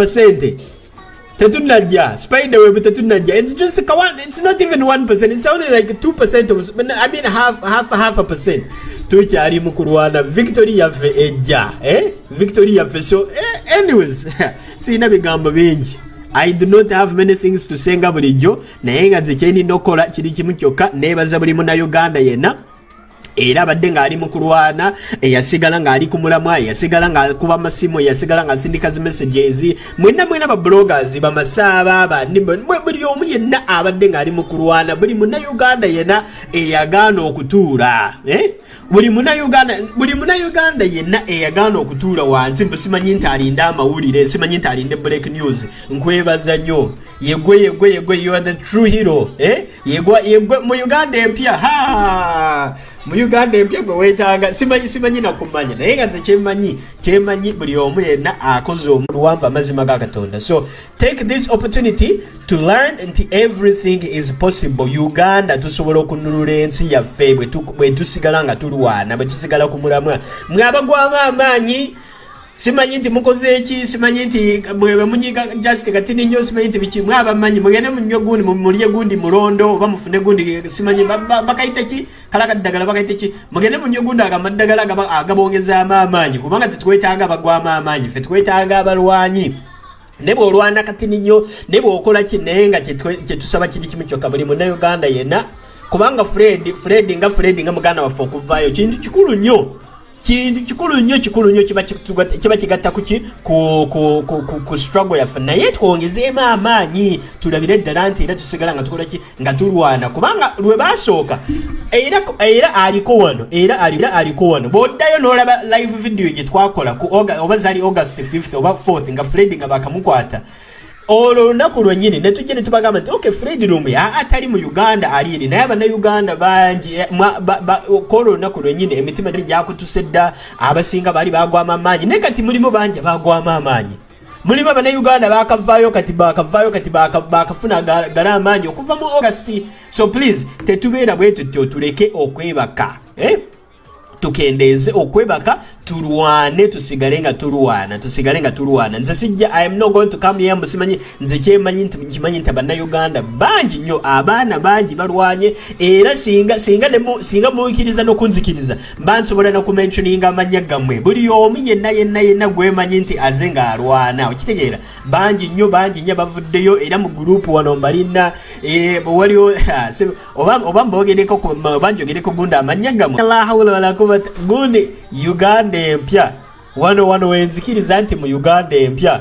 tetunajja spiderweb tetunajja. It's just a one it's not even 1% it's only like 2% of i mean half half half a percent. Tukyali mu kulwana. Victory yaffe ejja eh? Victory yaffe so eh, anyways siina bigambo bingi. I do not have many things to say nga bulijjo naye nga nze kyenina okukola kiri kimu kyokka neebaza buli munauganda yenna era abadde ng'ali mu kulwana eyasigala ng'ali ku mulamwa eyasigala ng'akuba amasimu eyasigala ng'asindika zi messages mwenna mwena babloggers bamasaaba bandi mwe- buli omu yenna abadde ng'ali mu kulwana buli munauganda yenna eyagaana okutuula eh? buli munauganda buli munauganda yenna eyagaana okutuula wansi mbu simanyi nti alinde amawulire simanyi nti alinde break news nkwebaza nnyo yegwe yegwe yegwe you are the true hero eh? yegwe yegwe mu uganda empya ha mu uganda empya gwe weetaaga simanyi nakumanya naye nga nze kyemmanyi kyemmanyi buli omu yenna akoze omuluwanvu amazima ga katonda. So take this opportunity to learn nti everything is possible. Uganda tusobola okununula ensi yaffe bwe tu- bwe tusigala nga tulwana bwe tusigala ku mulamwa. Mwe abagwamu amaanyi simanyi nti mukoze eki? Simanyi nti mwebe munyiga just katini nnyo simanyi nti biki? Mwe abamanyi mugende munywe gundi mu- mulye gundi mulondo oba mufune gundi simanyi ba- ba- bakayita ki? Kala kaddagala bakayita ki? Mugende munywe gundi agama ddagala agaba- agabongezaamu amaanyi kubanga tetwetaaga abagwamu amaanyi ffe twetaaga abalwanyi. Ne bwolwana katini nnyo ne bwokola ki? Naye nga kyetusaba kiri kimu kyokka buli munauganda yenna. Kubanga fred fred nga fred nga muganda waffe okuvaayo kintu kikulu nnyo kintu kikulu nnyo kikulu nnyo kiba kigatta kuki ku, struggle yaffe. Naye twongezeemu amaanyi tulabire ddala nti era tusigala nga tukola ki? Nga tulwana. Kubanga lwe basooka era aliko wano era ali- era aliko wano. Bw'oddayo n'olaba live video gye twakola oba zaali august 5th oba 4th nga fred nga bakamukwata olwo olunaku lwennyini ne tujja ne tubagamba nti ok fred lumbi atali mu uganda ali eri naye abannauganda bangi eh, kwolwo olunaku lwennyini emitima gyali gyakutuse dda abasinga baali bagwamu amaanyi naye kati mulimu bangi abagwamu amaanyi mulimu abannauganda bakavaayo kati bakavaayo kati baka- bakafuna ga- gali amaanyi okuva mu august so please tetubeera bwe tutyo tuleke okwebaka eh? Tukendeeze okwebaka tulwane tusigale nga tulwana tusigale nga tulwana. Nze sijja i am not going to come here musimanyi nze kyemanyi nti kimanyi nti abannayuganda bangi nnyo abaana bangi balwanye era singa singa singa mukkiriza n'okunzikiriza mba nsobola nokumentioninga amannya gammwe. Buli omu yenna yenna yenna gwemanyi nti aze ng'alwana. Okitegeera bangi nnyo bangi nnyo bavuddeyo era mu gurupu wano mbalina eh, waliwo se- oba mbogereko ku- oba njogereko gundi amannya gammwe quwwata gundi uganda empya wano wano wenzikiriza nti mu uganda empya!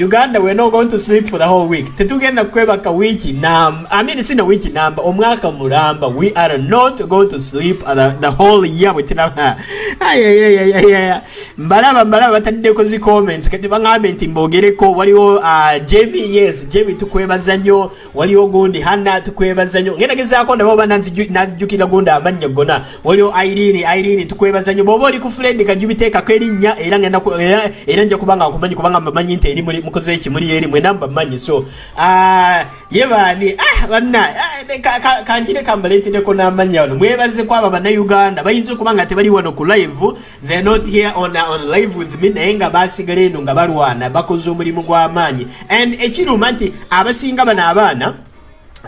Uganda we're not going to sleep for the whole week. Tetugenda kwebaka wiiki namba i mean sina wiiki namba omwaka mulamba we are not going to sleep the, the whole year ayayayayaya mbalaba mbalaba bataddeko zi comments. Kati baŋambe nti mbogereko waliwo uh, jemi yes jemi tukwebaza nnyo. Waliwo gundi hanna tukwebaza nnyo. Ngenda gezaako nabo oba nazijjukira gundi amannya gonna. Waliwo irene irene tukwebaza nnyo. Bw'oba oli ku fred kajubiteekako erinnya era ngenda era- era nja kuba nga nkumanyi kubanga mbamanyi nti eri muli- mukoze ekimuli eri mwena mbamanyi so ah, ye baani ah, banna ah, ne- ka- ka- kankire kambaleetereko n'amannya wano. Mwebaze kwabo bannayuganda bayinza okuba nga tebali wano ku live they're not here on, uh, on live with me naye nga basigala eno nga balwana bakoze omulimu gw'amaanyi. And ekiruma nti abasinga bano abaana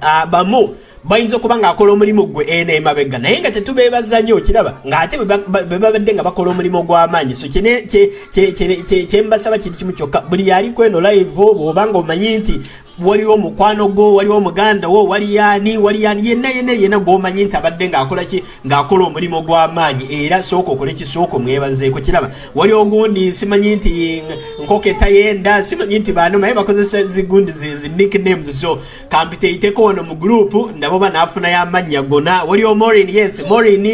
Ah, bamu bayinza okuba ng'akola omulimu gwe eno emabega. Naye nga tetubeebaza nnyo okiraba ng'ate bwe ba- ba- bwe babadde nga bakola omulimu gw'amaanyi so kyembasaba kiri kimu kyokka. Buli yaliko eno live bw'obanga omanyi nti waliwo mukwano gwo waliwo muganda wo wali yaani wali yaani yenna yenna yenna gw'omanyi nti abadde ng'akola ki? Ng'akola omulimu gw'amaanyi era sooka okole ki? Sooka omwebazeeko. Kiraba waliwo ogundi simanyi nti nkoko etayenda simanyi nti bano naye bakozesa zigundi zi zi nicknames so kampiteiteko wano mu gurupu nabo banaafunayo amannya gona waliwo morin yes morin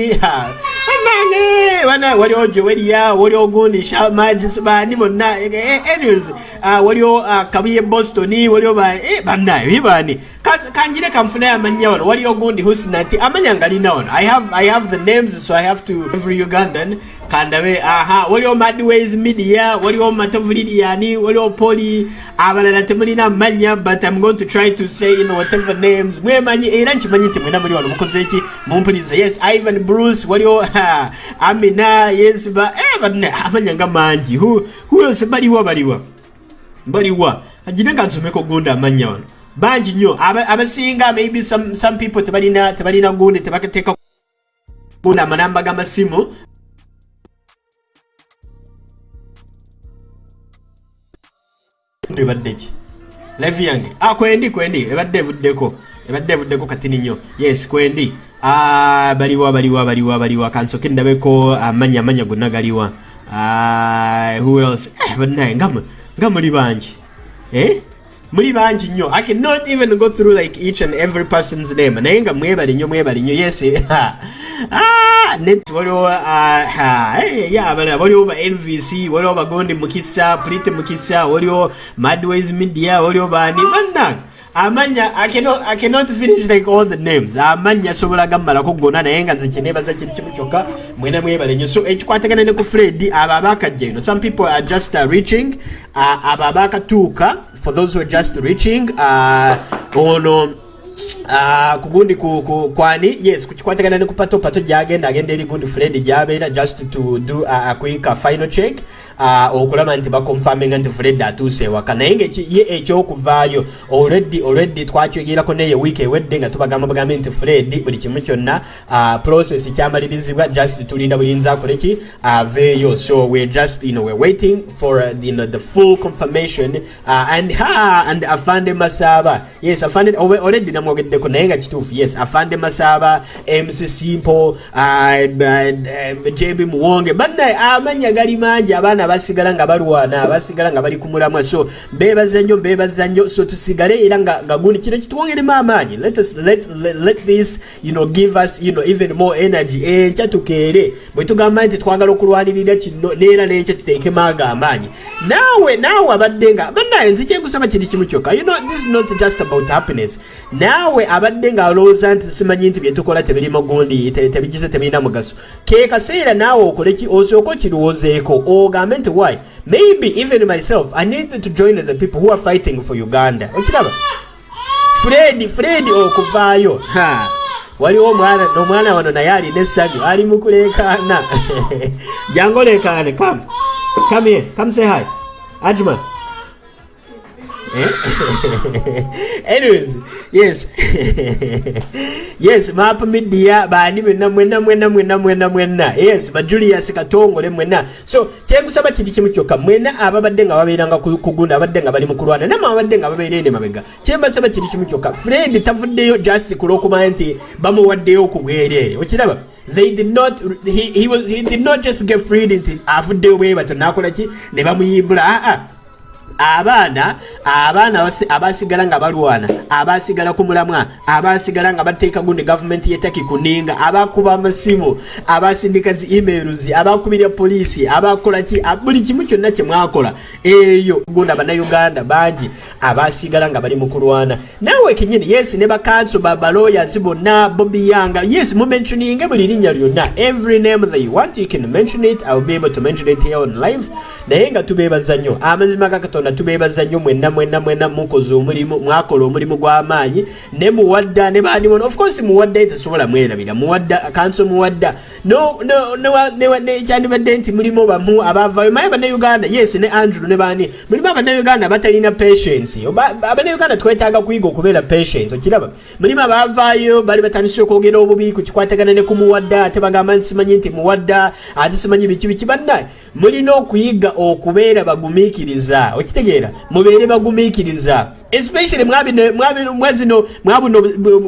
bana waliwo joweria waliwo gundi shamagis bani bonna eh, eh, anyways uh, waliwo uh, kabuye boston waliwo ba eh, bannayo bibani Ka- kanjire kamfunayo amanya wano waliwo gundi husnati amanya ngalina wano i have, I have the names so i have to every ugandan kandabe aha waliwo madways media waliwo matavuliriani waliwo poli abalala temulina manya but i'm going to try to say you know, whatever names. Mwemanyi era nkimanyi nti mwena muli wano mukoze ki mumpulirize yes ivan bruce waliwo amina yes ba eh, banne amanya nga mangi who, who else? Baliwa baliwa. Baliwa. Agina nga nsomeko gundi amanya wano bangi Aba- abasinga maybe some, some people tebalina tebalina gundi tebateeka gundi amanamba g'amasimu ebadde ki? Live yange. Ah kwendi kwendi. Ebadde evuddeko. Ebadde evuddeko katini nnyo. Yes kwendi. Ah baliwa baliwa baliwa baliwa. Kansoke ndabeko amanya amanya gonna galiwa. Ah who else? Eh mu- nga muli bangi. Eh muli bangi nnyo i cannot even go through like each and every person's name. Naye nga mwebale nnyo mwebale nnyo yes ah net waliwo ah, eh, abalala waliwo ba nvc waliwo bagondi mukisa prite mukisa waliwo madways media waliwo bani bannange amanya I cannot, finish like all the names. Amanya sobola gammalako gonna naye nga nze kyenebaza kiri kimu kyokka mwena mwebale nnyo so ekikwatagana ne ku fred abo abakajja ino some people are just uh, reaching uh, abo abakatuuka. For those who are just reaching uh, ono ku, ku, kwani yes kukikwatagana ne ku pato gyagenda agenda eri gundi fred gyabeera just to do a, a quick uh, final check. Uh, okulaba nti bakonfaminga nti fred atuuse ewaka. Naye nga ye ekyokuvaayo already already twakyogerako naye wiiki ewedde nga tubagamba bagambe nti fred buli kimu kyonna uh, process kyamalirizibwa just tulinda bulinzi akole ki aveeyo. So we're just you know we're waiting for uh, you know, the full confirmation. Uh, and ha and afande masaba. Yes afande already namwogeddeko naye nga kituufu yes. Afande masaba mc simple uh, uh, jb muwonge bannaye amanya gali mangi abaana basigala nga balwana basigala nga bali ku mulamwa. So bebaza nnyo bebaza nnyo. So tusigale era nga gundi kino kitwongeremu amaanyi. Let, this you know, give us you know, even more energy. Enkya tukeere. Bwe tugamba nti twagala okulwanirira kino neera n'enkya tuteekemu ago amaanyi. Naawe naawe abadde nga bannaye nze kyenkusaba kiri kimu kyokka. You know, this is not just about happiness naawe abadde nga alowooza nti simanyi nti byetukola tebirimu gundi te- tebigize tebirina mugaso. Ke kaseera naawe okole ki osooka okirowoozeeko ogambe nti why? Maybe even myself i need to join the people who are fighting for uganda. Okiraba? Fred fred okuvaayo. Waliwo omwana omwana wano naye alina essanyu ali mu kuleekaana. Jangu oleekaane kam come here come say hi. Ajuma anyways yes. Yes map media bani mwenna mwenna mwenna mwenna mwenna mwenna. Yes ba julius katongole mwenna. So kyenkusaba kiri kimu kyokka mwenna ababadde nga babeeranga ku- kugunda abadde nga bali mu kulwana namwe abadde nga babeera ene mabega. Kyembasaba kiri kimu kyokka fred tavuddeyo just kulwokuba nti bamuwaddeyo ku bwereere okiraba they did not he, he, was, he did not just get freed nti avuddeyo bwe bato nakola ki? Ne bamuyimbula aa abaana abaana abasi- abasigala nga balwana abasigala ku mulamwa abasigala nga bateeka gundi gavumenti yetaki kuninga abakuba amasimu abasindika zi emails abakubira poliisi abakola ki a- buli kimu kyonna kye mwakola. Eyo gundi abannayuganda bangi abasigala nga bali mu kulwana. Naawe kenyini yes ne bakanso babaloyers bonna bobi yanga yes mumentioninge buli linnya lyonna. Every name that you want you can mention it. Iwill be able to mention it here on live. Naye nga tubeebaza nnyo amazima ga katonda tubeebaza nnyo mwenna mwenna mwenna mukoze omulimu mwakola omulimu gw'amaanyi ne muwadda ne baani bona of course muwadda tesobola mwerabira muwadda kanso muwadda no no no ne- ne- kyandibadde nti mulimu bamu abavayo maye bannayuganda yes ne andrew ne baani mulimu abannayuganda abatalina patience abannayuganda twetaaga kuyiga okubeera patient okiraba mulimu abavaayo bali batandise okwogera obubi ku kikwatagana ne ku muwadda ate bagamba nti simanyi nti muwadda ate simanyi biki biki bannaye mulina okuyiga okubeera bagumiikiriza okitegeera mubeere bagumiikiriza. Especially mwabino mwabino mwazino mwabuno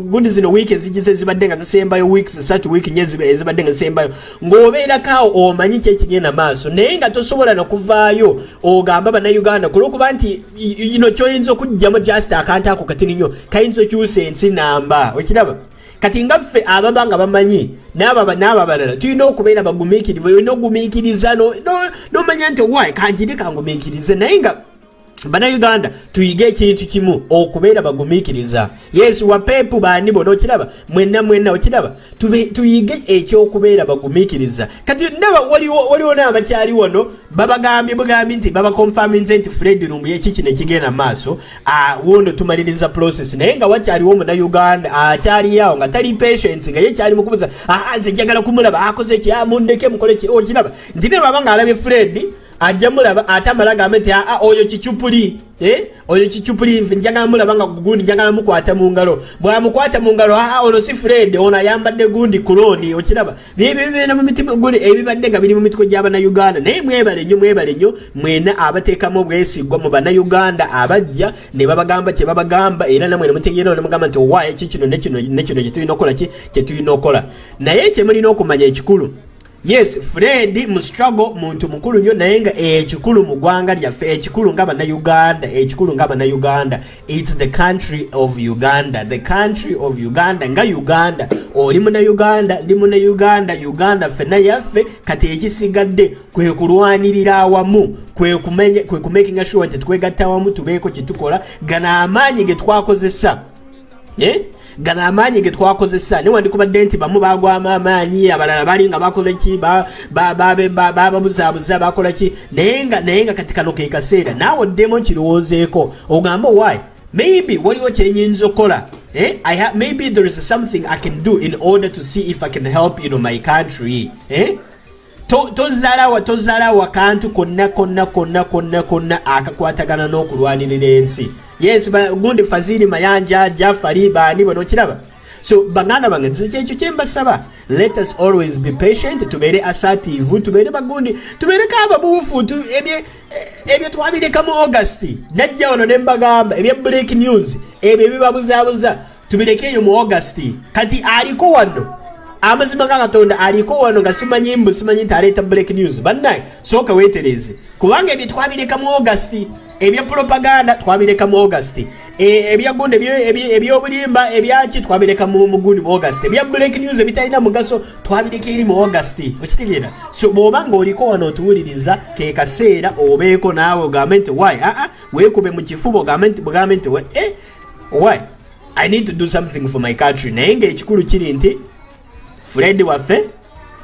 gundi zino wiiki ezigize ezibadde nga zisembayo weeks esatu wiiki nye eziba- ezibadde nga zisembayo. Ng'obeerakaawo omanyi ki ekigenda maaso naye nga tosobola nokuvaayo ogamba bannayuganda kulwokuba nti ino kyoyinza okugjamu just akantu ako katini nnyo kayinza okyusa ensi namba. Okiraba kati nga ffe ababa nga bamanyi n'aba balala tulina okubeera bagumiikirivu olina ogumiikiriza no- no- n'omanya nti owaayi kanjiri kangumiikirize. Naye nga bannayuganda tuyige ekintu kimu okubeera bagumiikiriza. Yesu wapeepu baani bona okiraba mwenna mwenna okiraba tuyige ekyokubeera bagumiikiriza. Kati ndaba waliwo n'abakyali wano babagambye bugambye nti babakonfaminze nti fred lumbu eki kino ekigenda maaso wono tumaliriza process. Naye nga wakyaliwo omunayuganda akyali awo nga tali patience nga ye kyali mukubuza "Ah, nze njagala kumulaba akoze ki? Ah, mundeke mukole ki? Okiraba. Nti ne baba nga alabye fred ajja mulaba ate amala gambe nti aa oyo kicupuli eh? oyo kicupuli nfe njagala mulaba nga gundi njagala mukwata mu ngalo. Bwamukwata mu ngalo aa ono si fred ono ayambadde gundi kuloni okiraba. Ebibadde nga biri mu mitiko gy'abannayuganda naye mwebale nnyo mwebale nnyo mwena abateekamu obwesigwa mu bannayuganda abajja ne babagamba kye babagamba era namwe ne mutegeera ne mugamba nti owaayo eki kino ne kino ne kino kye tulina okukola ki? Kye tulina okukola. Naye kye mulina okumanya ekikulu yes fred mu struggle muntu mukulu nnyo naye nga ekikulu mu ggwanga lyaffe ekikulu nga bannayuganda ekikulu nga bannayuganda. Its the country of uganda the country of uganda nga uganda. Oli munnayuganda ndi munnayuganda uganda ffenna yaffe kati ekisigadde kwe kulwanirira awamu kwe kumakinga sure nti twegatta awamu tubeeko kye tukola gano amaanyi ge twakozesa. Eh? Gano amaanyi ge twakozesa newandikubadde nti bamu bagwamu amaanyi abalala bali nga bakola ki bababuzaabuza bakola ki naye nga naye nga kati kano ke kaseera naawe oddemu kirowoozeeko ogambe why maybe waliwo kyenyinza okukola Eh? I ha- maybe there is something I can do in order to see if I can help you know, my country. Eh? To- tozalawa tozalawa kantu konna konna konna konna konna akakwatagana n'okulwanirira ensi yes gundi fazili mayanja jafari baani bono okiraba so baganda bange kyekyo kyembasaba let us always be patient tubeere assertive tubeere bagundi tubeereko ababuufu ebyo twabireka mu august. Najja wano ne mbagamba ebya break news ebyo ebibabuzaabuza. Tubireke eyo mu august. Kati aliko wano amazima ga katonda aliko wano nga simanyi mbu simanyi nti aleeta break news. Bannaye sooka weetereze. Kubanga ebyo twabireka mu august ebya propaganda twabireka mu august E- ebyagundi ebyo- ebyo- ebyobulimba ebyaki twabireka mu mugundi mu august ebya break news ebitalina mugaso twabireka eri mu august. Okitegeera so bw'oba nga oliko wano otuwuliriza ke kaseera obeeko naawe ogambe nti why aa weekube mu kifuba ogambe nti we- eh, why? I need to do something for my country. Naye ngaekikulu kiri nti fred waffe?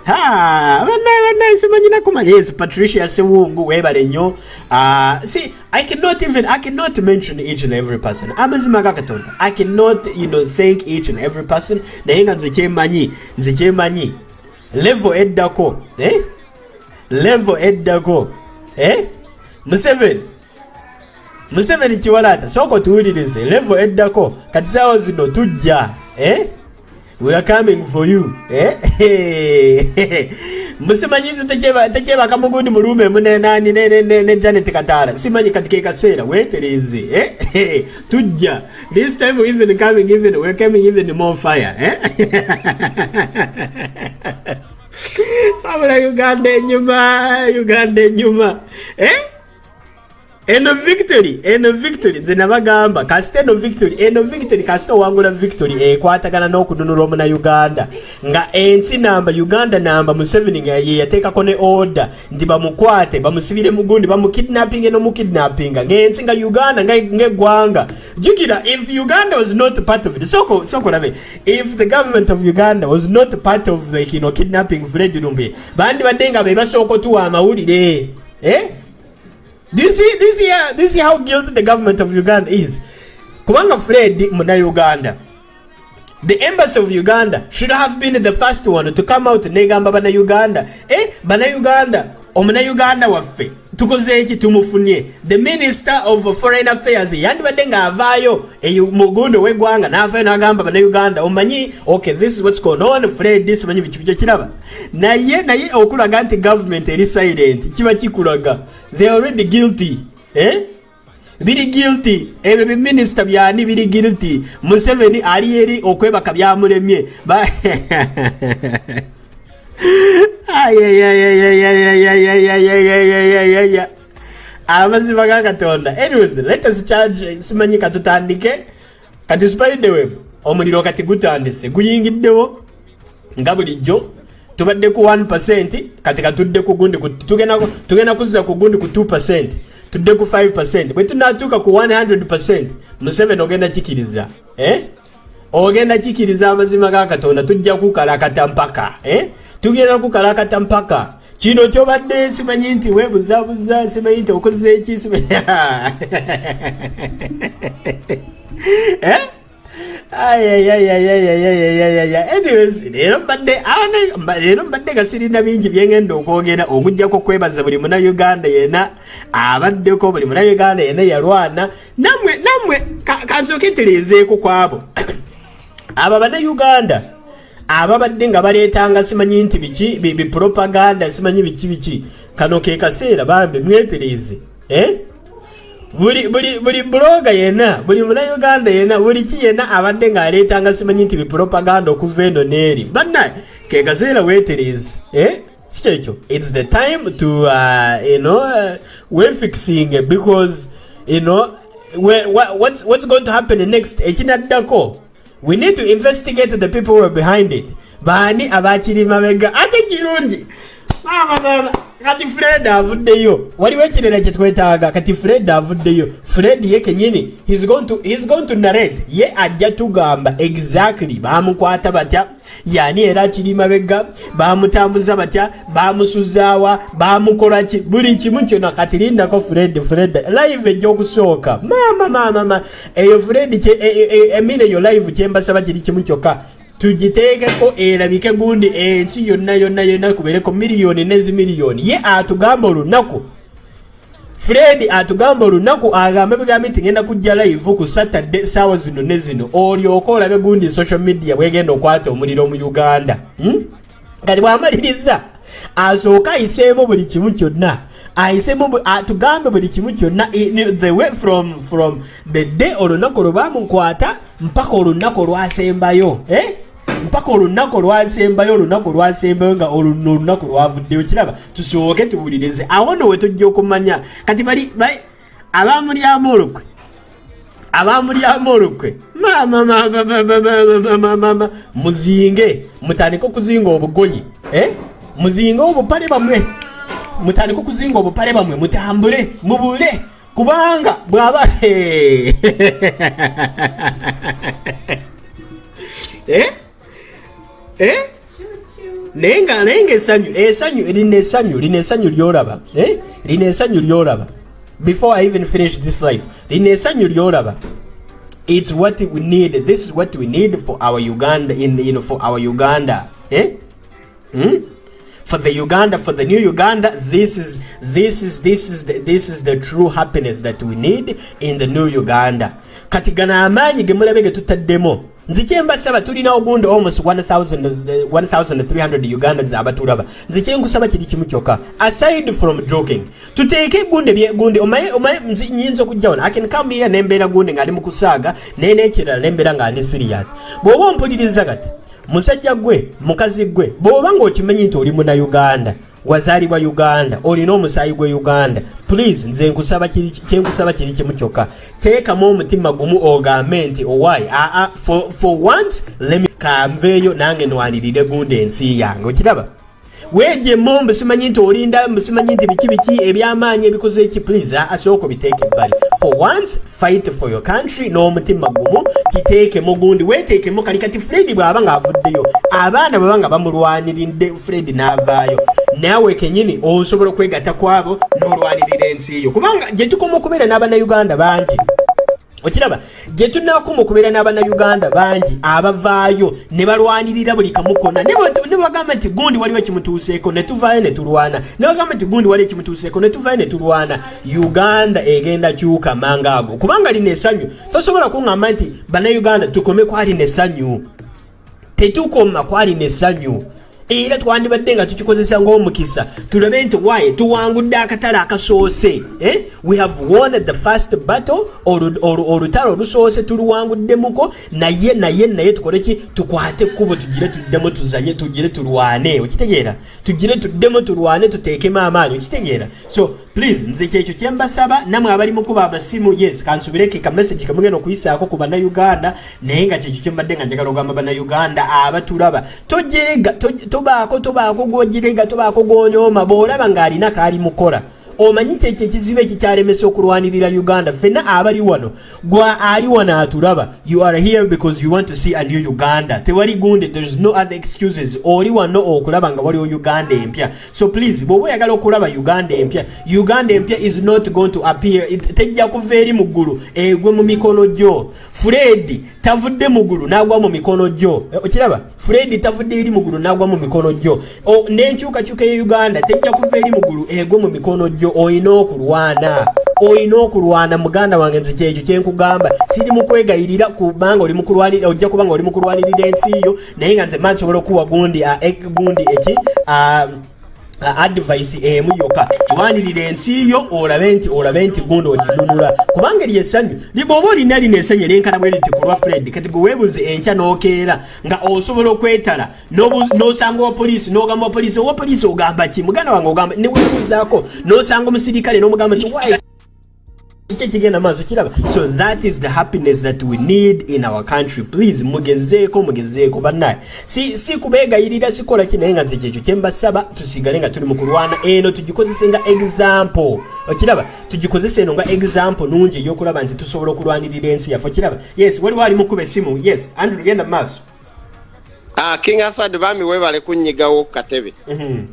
Banaye banaye simanyina kumanya yes patricia sewungu webale nnyo. Uh, see i cannot even i cannot mention each and every person. Amazima ga katonda. I cannot you know thank each and every person. Naye nga nze kyemanyi nze kyemanyi level eddako eh? level eddako eh? museveni. Museveni kiwalaata sooka otuwulirize. Level eddako kati saawa zino tujja eh? We are coming for you eh? musimanyi nze tekyeba- tekyebaka mugundi muluumemu nenani ne janet kataala simanyi kati ke kaseera weetereze eh? tujja this time we even coming even we're coming even more fire eh? abula uganda enyuma uganda enyuma eh? Eno victory eno victory nze nabagamba kasita eno victory eno victory kasita owangula victory ekwatagana n'okununula omunauganda. Nga ensi namba uganda namba museveni nga ye yateekako ne order nti bamukwate bamusibire mugundi bamukidnappinge n'omukidnappinga ng'ensi nga uganda nga- ng'eggwanga jukira if uganda was not part of it soko soko labe if the government of uganda was not part of the know, kidnapping fred lumbe bandi badde nga be basooka otuwa amawulire eh? Do you see this here? This is how guilty the government of Uganda is. Kubanga Fred muna Uganda. The embassy of Uganda should have been the first one to come out negamba bana Uganda. Eh, bana Uganda, omuna Uganda waffe. tukoze eki tumufunye. The minister of foreign affairs yandibadde ng'avaayo e mugundi ow'eggwanga n'avaayo n'agamba bannauganda omanyi okay this is what's going on fred simanyi biki bikyo kiraba? Naye naye okulaga nti gavumenti eri silent kiba kikulaga. They already guilty eh? biri guilty. Ebyo biminisita byani biri guilty. Museveni ali eri okwebaka byamulemye. amazima ga katonda anyways let us charge simanyi katutandike kati spider web omuliro kati gutandise guyingiddewo nga bulijjo tubadde ku 1 kati katudde ku gundi tugenda kuzza ku gundi ku 2 tudde ku 5 bwe tunatuuka ku 100 museveni ogenda kikiriza eh? ogenda kikiriza amazima ga katonda tujja kukalakata mpaka eh? Tugenda kukalakata mpaka. Kino kyobadde simanyi nti webuzabuza simanyi nti okoze eki leero mbadde nga sirina bingi byengenda okwogera. Okujjako kwebaza buli munauganda yena abaddeko buli munauganda yena yalwana. Nammwe nammwe ka- kansooke tereezeeko kwabo. Abo bannayuganda ababadde nga baleetanga simanyi nti biki? Bi- bipropaganda simanyi biki biki? Kano ke kaseera bambi mwetereeze eh? buli buli buli bloga yena buli munauganda yena buli ki yena abadde ng'aleetanga simanyi nti bipropaganda okuva eno n'eri. Banna ke kaseera weetereeze eh? si kyekyo its the time to uh, you know, uh, we're fixing it because you know, what, what's, what's going to happen next? Ekinaddako we need to investigate the people who are behind it baani abakiri mabega ate. Kati fred avuddeyo. Waliwo ekirala kyetwetaaga kati fred avuddeyo. Fred ye kenyini he's going to, he's going to narrate. Ye ajja tugamba exactly bamukwata batya. Yani era akiri mabega bamutambuza batya bamusuzaawa bamukola ki buli kimu kyonna. Kati lindako fred fred live ejja okusooka mama mama mama eyo fred e- e- e- emina eyo live kyembasaba kiri kimu kyokka tugiteekeko erabike gundi ensi yonna yonna yonna kubeereko miliyoni nezimiliyoni ye atugamba olunaku fred atugamba olunaku agambe bigambe nti ngenda kujja live ku saturday saawa zino ne zino olyoke olabe gundi social media bwegenda okwata omuliro mu uganda hmm? kati bwamaliriza asooke ayiseemu buli kimu kyonna ayiseemu bu- atugambe buli kimu kyonna the way from, from the day olunaku lwe bamukwata mpaka olunaku olwasembayo eh? Mpaka olunaku olwasembayo olunaku olwasembayo nga oluno olunaku lwavuddeyo kiraba tusooke tuwulirize awo nno we tujja okumanya kati bali abamulyamu olukwe abamulyamu olukwe mama mama mama mama mama mama muzinge mutandike okuzinga obugoyi eh? muzinge obupale bamwe mutandike okuzinga obupale bamwe mutambule mubule kubanga bwaba eh? Eh? naye nga naye nga essanyu lina essanyu lina essanyu lyolaba eh? lina essanyu lyolaba before i even finish this life lina essanyu lyolaba it's what we need this is what we need for our uganda in you know for our uganda eh? hmm? for the uganda for the new uganda this is this is this is the, this is the true happiness that we need in the new uganda kati gano amaanyi ge mulabe ge tutaddemu nze kyembasaba tulina ogundi almost 1000 1300 ugandans abatulaba. Nze kyenkusaba kiri kimu kyokka. Aside from joking tuteeke gundi nze nyinza okujja wano akin come here nembeera gundi ngaali mu kusaaga naye n'ekirala nembeera nga ndi serious. Bw'oba ompuliriza kati musajja gwe mukazi gwe bw'oba ng'okimanyi nti oli munauganda wazaalibwa uganda olina omusaayi gwe uganda. Please nze kyenkusaba kiri kimu kyokka. Teekamu omutima gumu ogambe nti owaayi aa for, once lemi kanveeyo nange nwanirire gundi ensi yange. Okiraba weejemu mbusimanyi nti olinda mbusimanyi nti biki biki ebyamaanyi ebikoze eki please asooka obiteeke ebbali. For once fight for your country n'omutima gumu kiteekemu gundi. Weteekemu kali kati fred bw'aba ng'avuddeyo abaana bw'aba nga bamulwaniridde fred n'avaayo. Naawe kenyini osobola okwegatta kwabo n'olwanirira ensi yo kubanga gye tukoma okubeera n'abannayuganda bangi okiraba gye tunakoma okubeera n'abannayuganda bangi abavaayo ne balwanirira buli kamu konna ne bagamba nti gundi waliwo ekimutuuseeko ne tuvaayo ne tulwana ne bagamba nti gundi waliwo ekimutuuseeko ne tuvaayo ne tulwana uganda egenda kyuka manga ago kubanga lina essanyu tosobola kuŋŋamba nti bannayuganda tukome kwalina essanyu tetukoma kwalina essanyu era twandibadde nga tukikozesa ng'omukisa tulabe nti waye tuwangudde akatale akasoose. Eh? we have won the first battle olu- olu- olutalo olusoose tuluwanguddemuko naye naye naye tukole ki? Tukwate ekkubo tugire tuddemu tuzanye tugire tulwane. Okitegeera? Tugire tuddemu tulwane tuteekemu amaanyi. Okitegeera? So please nze kyekyo kyembasaba namwe abali mukuba amasimu yes kansubireke ka message kamugenda okuyisaako ku bannayuganda naye nga kyekyo kyembadde nga njagala ogamba bannayuganda abatulaba. Tojerega toj- tobaako tobaako gwojerega tobaako gwonyooma bw'olaba ng'alina kaali mukola omanyi kyekyo ekizibu ekikyalemesa okulwanirira uganda? Fenna abali wano gwa ali wano atulaba you are here because you want to see a new uganda. Tewali gundi there is no other excuses. Oli wano okulaba nga waliwo uganda empya. So please bw'oba oyagala okulaba uganda empya uganda empya is not going to appear. Tejja kuva eri mu ggulu egwe mu mikono gyo. Fred tavudde mu ggulu n'agwa mu mikono gyo. Eh, okiraba? Fred tavudde eri mu ggulu n'agwa mu mikono gyo. N'enkyukakyuka ye uganda tejja kuva eri mu ggulu egwe mu mikono gyo olina okulwana olina okulwana muganda wange nze kyekyo kyenkugamba siri mu kwegayirira kubanga ojja kuba nga oli mukulwanirira ensi yo naye nga nze mansobola okuwa gundi eh, gundi eki advice emu yokka lwanirira ensi yo olabe nti olabe nti gundi oginunula kubanga eri essanyu libwoba olina lino essanyu eryenkana bwe liti ku lwa fred kati gwe weebuze enkya n'okeera nga osobola okwetala n'osanga owa poliisi n'ogamba owa poliisi owa poliisi ogamba ki? Muganda wange ogamba ne weebuzaako n'osanga omusirikale n'omugamba nti why kiki ekigenda maaso kiraba so that is the happiness that we need in our country. Please mugezeeko mugezeeko bannaye si, si kubeegayirira sikola ki? Naye nga nze kyekyo kyembasaba tusigale nga tuli mu kulwana eno tugikozese nga example. Okiraba tugikozese eno nga example nungi ey'okulaba nti tusobola okulwanirira ensi yaffe. Okiraba yes waliwo ali mukuba essimu? Yes. Andrew genda mu maaso. Ah, king asad bami webale kunnyigawo ku katebe. Mhm. Mhm.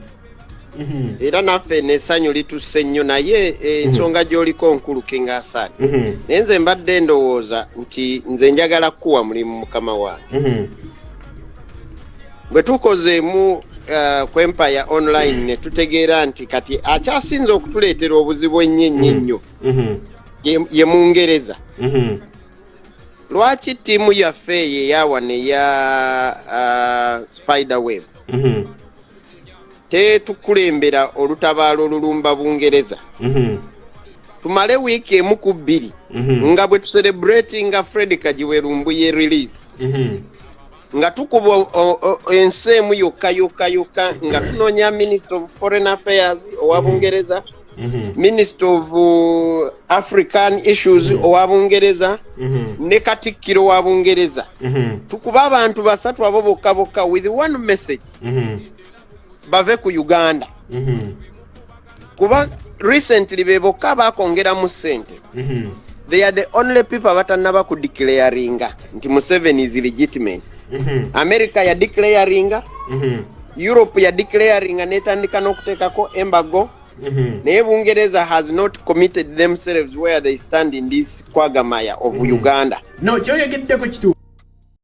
Era naffe n'essanyu litusse nnyo naye ensonga gy'oliko nkulu king asad Mhm. naye nze mbadde ndowooza nti nze njagala kukuwa mulimu mukama wange. Bwe tukozeemu uh, ku empire online ne tutegeera nti kati akyasinze okutuleetera obuzibu ennyo ennyo ennyo ye- mungereza lwaki ttiimu yaffe eyo eyawano eya uh, spider web Mhm. Tetukulembera olutabaalo olulumba bungereza. Mhm. tumale wiiki emu ku bbiri. Mhm. nga bwe tuserebrati nga fred kajiwerumbu ye release. Mhm. nga tukuba ensi emu yokka yokka yokka nga tunoonya minister of foreign affairs owa bungereza minister of uh, african issues owa bungereza ne katikkiro wa bungereza. Tukuba abantu basatu abo bokka bokka with one message. Bave ku uganda Mhm. kuba recently be bokka bakongeramu ssente Mhm. they are the only people abatannaba ku declaringa nti museveni is legitimate Mhm. america ya declaringa Mhm. europe ya declaringa netandika n'okuteekako embago naye bungereza has not committed themselves where they stand in this kwagamaya of uganda no kyoyogeddeko kituufu